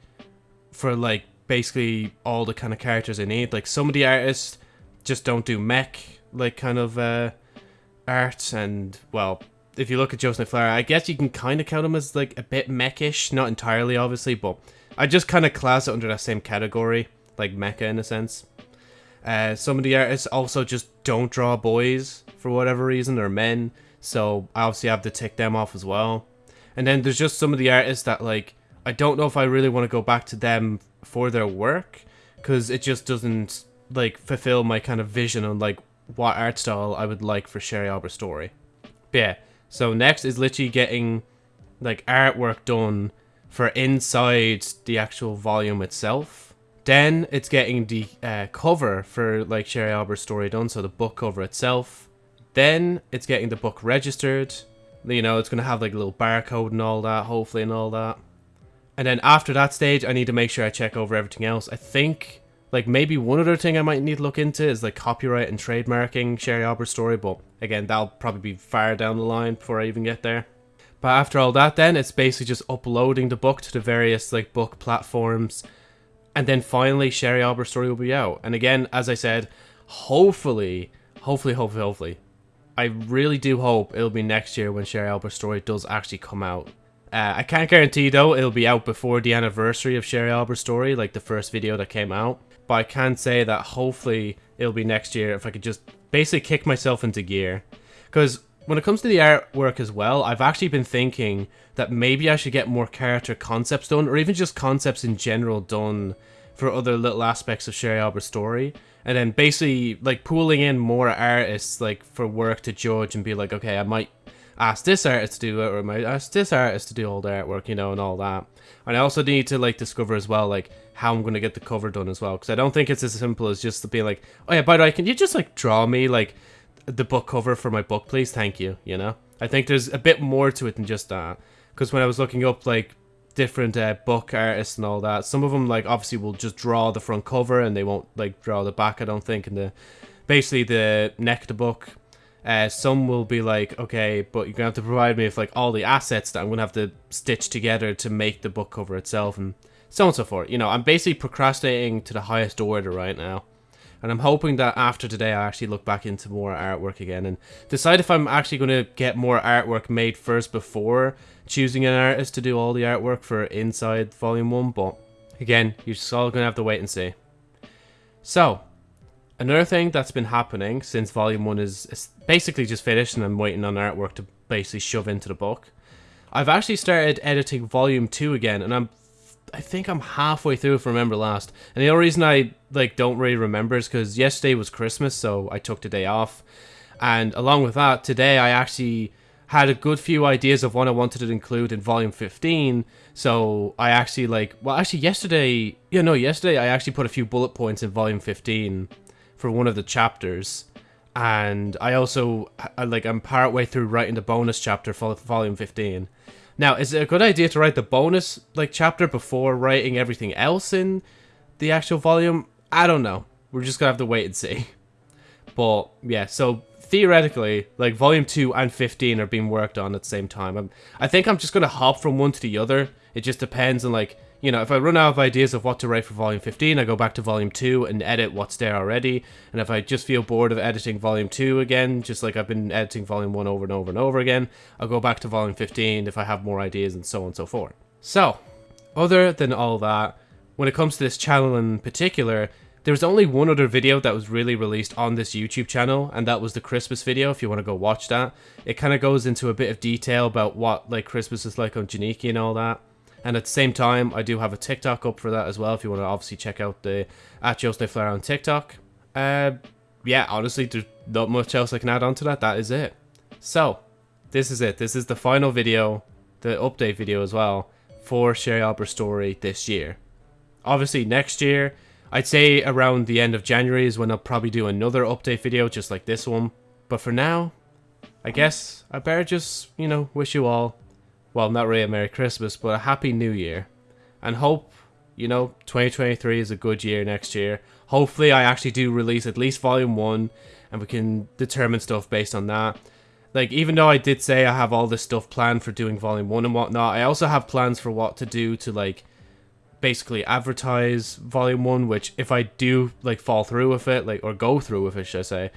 for like basically all the kind of characters I need. Like some of the artists just don't do mech like kind of uh art and well if you look at Joseph Flower, I guess you can kind of count him as like a bit mechish, not entirely obviously, but I just kind of class it under that same category, like mecha in a sense. Uh, some of the artists also just don't draw boys for whatever reason, or men, so I obviously have to tick them off as well. And then there's just some of the artists that like I don't know if I really want to go back to them for their work because it just doesn't like fulfill my kind of vision on like what art style I would like for Sherry Auber's story. But yeah, so next is literally getting like artwork done for inside the actual volume itself. Then it's getting the uh, cover for like Sherry Auber's story done, so the book cover itself. Then it's getting the book registered. You know, it's going to have like a little barcode and all that, hopefully, and all that. And then after that stage, I need to make sure I check over everything else. I think, like, maybe one other thing I might need to look into is like copyright and trademarking Sherry Auber's story, but again, that'll probably be far down the line before I even get there. But after all that, then it's basically just uploading the book to the various like book platforms, and then finally Sherry Auber's story will be out. And again, as I said, hopefully, hopefully, hopefully, hopefully, I really do hope it'll be next year when Sherry Auber's story does actually come out. Uh, I can't guarantee though it'll be out before the anniversary of Sherry Auber's story, like the first video that came out. But I can say that hopefully it'll be next year if I could just basically kick myself into gear. Because when it comes to the artwork as well, I've actually been thinking that maybe I should get more character concepts done, or even just concepts in general done for other little aspects of Sherry Auber's story. And then basically like pooling in more artists like for work to judge and be like, okay, I might ask this artist to do it, or might ask this artist to do all the artwork, you know, and all that. And I also need to like discover as well, like how I'm gonna get the cover done as well, because I don't think it's as simple as just being like, oh yeah, by the way, can you just like draw me like the book cover for my book, please? Thank you. You know, I think there's a bit more to it than just that. Because when I was looking up like different uh, book artists and all that, some of them like obviously will just draw the front cover and they won't like draw the back. I don't think, and the basically the neck of the book. Uh, some will be like, okay, but you're gonna have to provide me with like all the assets that I'm gonna have to stitch together to make the book cover itself, and so on and so forth. You know, I'm basically procrastinating to the highest order right now. And I'm hoping that after today I actually look back into more artwork again and decide if I'm actually going to get more artwork made first before choosing an artist to do all the artwork for Inside Volume 1. But again, you're just all going to have to wait and see. So, another thing that's been happening since Volume 1 is basically just finished and I'm waiting on artwork to basically shove into the book. I've actually started editing Volume 2 again and I'm I think I'm halfway through if I remember last. And the only reason I like don't really remember is because yesterday was Christmas, so I took the day off. And along with that, today I actually had a good few ideas of what I wanted to include in volume 15. So I actually like, well, actually yesterday, yeah, no, yesterday I actually put a few bullet points in volume 15 for one of the chapters. And I also, like, I'm part way through writing the bonus chapter for volume 15. Now, is it a good idea to write the bonus like chapter before writing everything else in the actual volume? I don't know. We're just gonna have to wait and see. But yeah, so theoretically, like volume two and fifteen are being worked on at the same time. I'm, I think I'm just gonna hop from one to the other. It just depends on like you know, if I run out of ideas of what to write for volume 15, I go back to volume 2 and edit what's there already. And if I just feel bored of editing volume 2 again, just like I've been editing volume 1 over and over and over again, I'll go back to volume 15 if I have more ideas and so on and so forth. So, other than all that, when it comes to this channel in particular, there was only one other video that was really released on this YouTube channel, and that was the Christmas video, if you want to go watch that. It kind of goes into a bit of detail about what like Christmas is like on Janiki and all that. And at the same time, I do have a TikTok up for that as well. If you want to obviously check out the at Joe Flair on TikTok. Uh, yeah, honestly, there's not much else I can add on to that. That is it. So, this is it. This is the final video, the update video as well, for Sherry Auber's story this year. Obviously, next year, I'd say around the end of January is when I'll probably do another update video just like this one. But for now, I guess I better just, you know, wish you all well, not really a Merry Christmas, but a Happy New Year. And hope, you know, 2023 is a good year next year. Hopefully, I actually do release at least Volume 1, and we can determine stuff based on that. Like, even though I did say I have all this stuff planned for doing Volume 1 and whatnot, I also have plans for what to do to, like, basically advertise Volume 1, which if I do, like, fall through with it, like, or go through with it, should I say,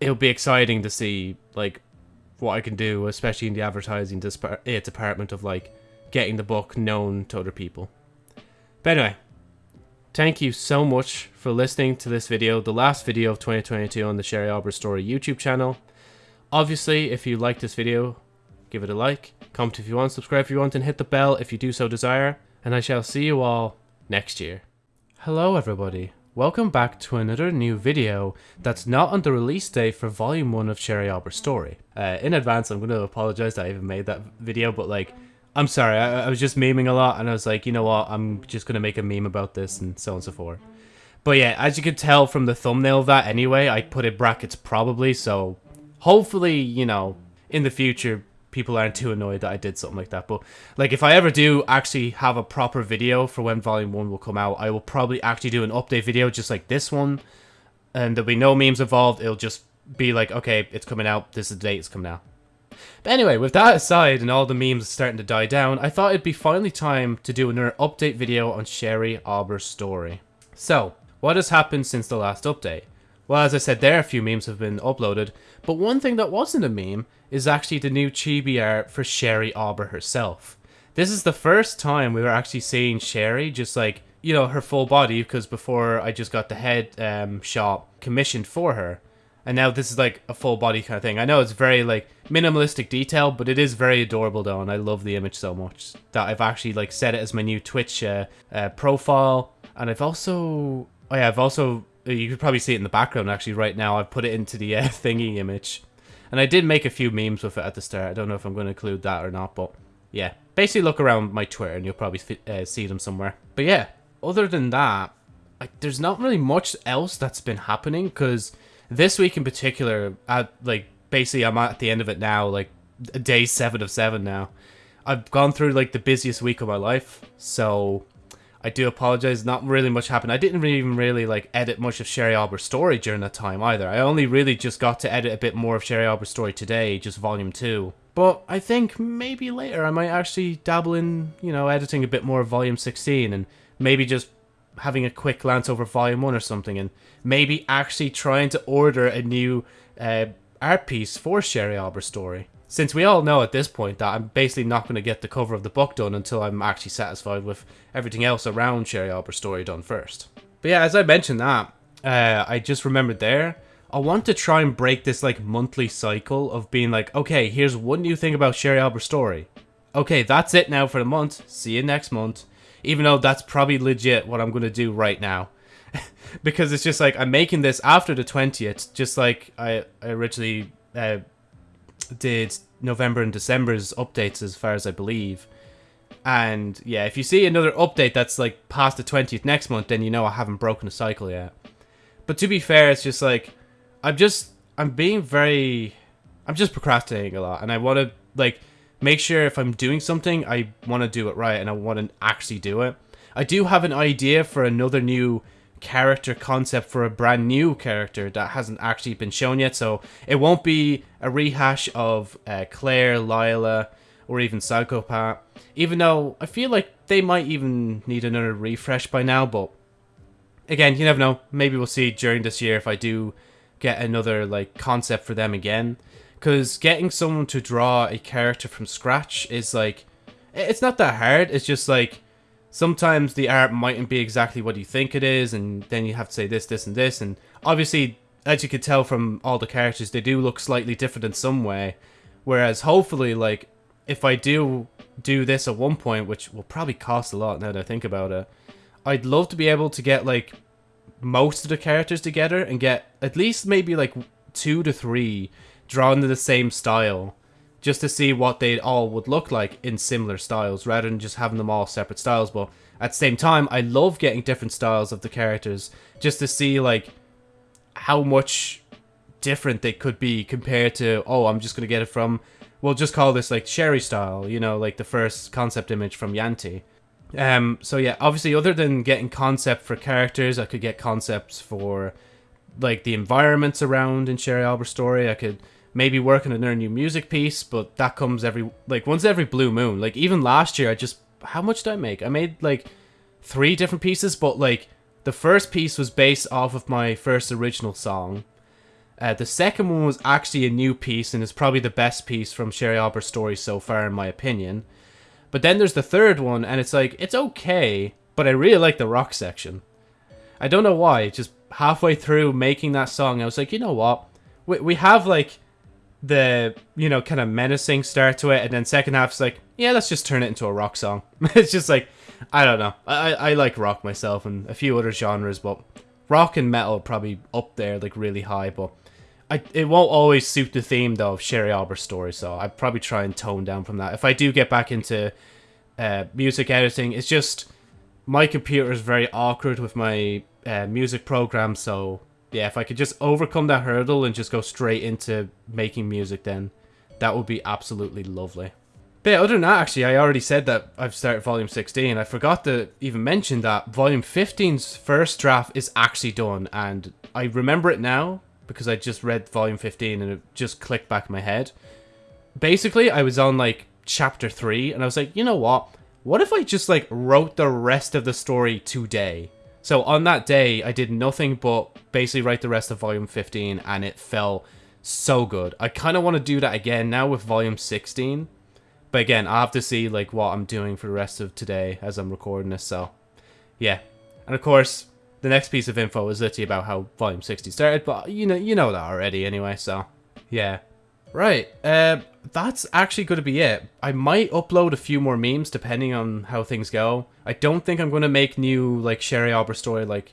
it'll be exciting to see, like, what I can do, especially in the advertising eh, department of like getting the book known to other people. But anyway, thank you so much for listening to this video, the last video of 2022 on the Sherry Auber Story YouTube channel. Obviously, if you like this video, give it a like, comment if you want, subscribe if you want, and hit the bell if you do so desire. And I shall see you all next year. Hello everybody. Welcome back to another new video that's not on the release date for volume 1 of Sherry Auber story. Uh, in advance, I'm going to apologize that I even made that video, but like, I'm sorry, I, I, was just memeing a lot and I was like, you know what, I'm just going to make a meme about this and so on and so forth. But yeah, as you can tell from the thumbnail of that anyway, I put in brackets probably, so hopefully, you know, in the future, people aren't too annoyed that I did something like that. But like if I ever do actually have a proper video for when volume one will come out, I will probably actually do an update video just like this one. And there'll be no memes involved. It'll just be like, okay, it's coming out. This is the date it's coming out. But anyway, with that aside and all the memes starting to die down, I thought it'd be finally time to do another update video on Sherry Auber's story. So, what has happened since the last update? Well, as I said there, a few memes have been uploaded, but one thing that wasn't a meme is actually the new chibi art for Sherry Auber herself. This is the first time we were actually seeing Sherry just like, you know, her full body, because before I just got the head um, shot commissioned for her. And now this is like a full body kind of thing. I know it's very like minimalistic detail, but it is very adorable though, and I love the image so much that I've actually like set it as my new Twitch uh, uh, profile. And I've also, oh yeah, I've also you could probably see it in the background actually right now. I've put it into the uh, thingy image. And I did make a few memes with it at the start. I don't know if I'm going to include that or not, but yeah. Basically look around my Twitter and you'll probably uh, see them somewhere. But yeah, other than that, I, there's not really much else that's been happening because this week in particular, at like basically I'm at the end of it now, like day seven of seven now. I've gone through like the busiest week of my life, so I do apologize. Not really much happened. I didn't even really like edit much of Sherry Auber's story during that time either. I only really just got to edit a bit more of Sherry Auber's story today, just volume two. But I think maybe later I might actually dabble in, you know, editing a bit more of volume 16 and maybe just having a quick glance over volume 1 or something and maybe actually trying to order a new uh, art piece for Sherry Auber's story since we all know at this point that I'm basically not going to get the cover of the book done until I'm actually satisfied with everything else around Sherry Auber's story done first. But yeah, as I mentioned that, uh, I just remembered there, I want to try and break this like monthly cycle of being like, okay, here's one new thing about Sherry Auber's story. Okay, that's it now for the month. See you next month. Even though that's probably legit what I'm going to do right now. because it's just like, I'm making this after the 20th, just like I, I originally uh, did November and December's updates as far as I believe. And yeah, if you see another update that's like past the 20th next month, then you know I haven't broken a cycle yet. But to be fair, it's just like I'm just I'm being very I'm just procrastinating a lot and I want to like make sure if I'm doing something, I want to do it right and I want to actually do it. I do have an idea for another new character concept for a brand new character that hasn't actually been shown yet. So it won't be a rehash of uh, Claire, Lila, or even Psycho Pat. Even though I feel like they might even need another refresh by now. But again, you never know. Maybe we'll see during this year if I do get another like concept for them again. Because getting someone to draw a character from scratch is like, it's not that hard. It's just like sometimes the art mightn't be exactly what you think it is, and then you have to say this, this, and this. And obviously, as you could tell from all the characters, they do look slightly different in some way. Whereas, hopefully, like, if I do do this at one point, which will probably cost a lot now that I think about it, I'd love to be able to get, like, most of the characters together and get at least maybe, like, two to three drawn in the same style just to see what they all would look like in similar styles rather than just having them all separate styles. But at the same time, I love getting different styles of the characters just to see like how much different they could be compared to oh I'm just gonna get it from we'll just call this like Sherry style, you know, like the first concept image from Yanti. Um, so yeah, obviously other than getting concept for characters, I could get concepts for like the environments around in Sherry Auber's story. I could maybe working on a new music piece, but that comes every like once every blue moon. Like even last year, I just how much did I make? I made like three different pieces, but like the first piece was based off of my first original song. Uh, the second one was actually a new piece and is probably the best piece from Sherry Auber's story so far, in my opinion. But then there's the third one, and it's like it's okay, but I really like the rock section. I don't know why. Just halfway through making that song, I was like, you know what? We we have like the you know kind of menacing start to it, and then second half's like, yeah, let's just turn it into a rock song. it's just like I don't know. I I like rock myself and a few other genres, but rock and metal probably up there like really high, but. I, it won't always suit the theme though of Sherry Auber's story, so I'd probably try and tone down from that. If I do get back into uh, music editing, it's just my computer is very awkward with my uh, music program, so yeah, if I could just overcome that hurdle and just go straight into making music, then That would be absolutely lovely. But yeah, other than that, actually, I already said that I've started Volume 16. I forgot to even mention that Volume 15's first draft is actually done, and I remember it now because I just read Volume 15 and it just clicked back in my head. Basically, I was on like Chapter 3, and I was like, you know what? What if I just like wrote the rest of the story today? So on that day, I did nothing but basically write the rest of Volume 15, and it felt so good. I kind of want to do that again now with Volume 16. But again, i have to see like what I'm doing for the rest of today as I'm recording this, so yeah. And of course, the next piece of info is literally about how Volume 60 started, but you know you know that already anyway, so yeah. Right, uh, that's actually going to be it. I might upload a few more memes depending on how things go. I don't think I'm going to make new like Sherry Auber story like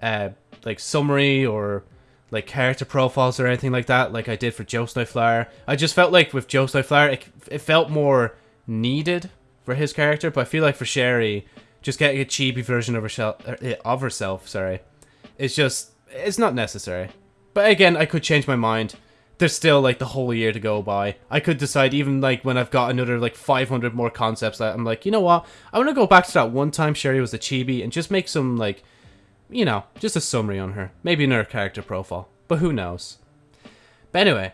uh like summary or like character profiles or anything like that like I did for Joe Snowflower. I just felt like with Joe Snowflower it, it felt more needed for his character, but I feel like for Sherry just getting a chibi version of herself uh, of herself, sorry. It's just it's not necessary. But again, I could change my mind there's still like the whole year to go by. I could decide even like when I've got another like 500 more concepts that I'm like, you know what? I want to go back to that one time Sherry was a chibi and just make some like, you know, just a summary on her. Maybe another character profile. But who knows? But anyway,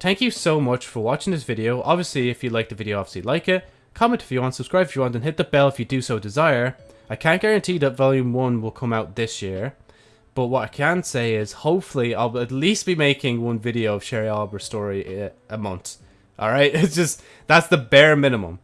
thank you so much for watching this video. Obviously, if you like the video, obviously like it. Comment if you want, subscribe if you want, and hit the bell if you do so desire. I can't guarantee that Volume 1 will come out this year. But what I can say is, hopefully, I'll at least be making one video of Sherry Auber's story a month. All right, it's just that's the bare minimum,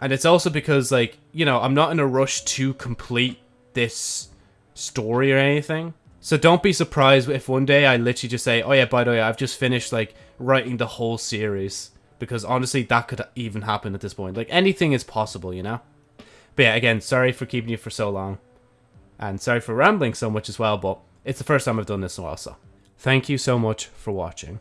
and it's also because like you know I'm not in a rush to complete this story or anything. So don't be surprised if one day I literally just say, "Oh yeah, by the way, I've just finished like writing the whole series." Because honestly, that could even happen at this point. Like anything is possible, you know. But yeah, again, sorry for keeping you for so long, and sorry for rambling so much as well. But it's the first time I've done this in a while, so thank you so much for watching.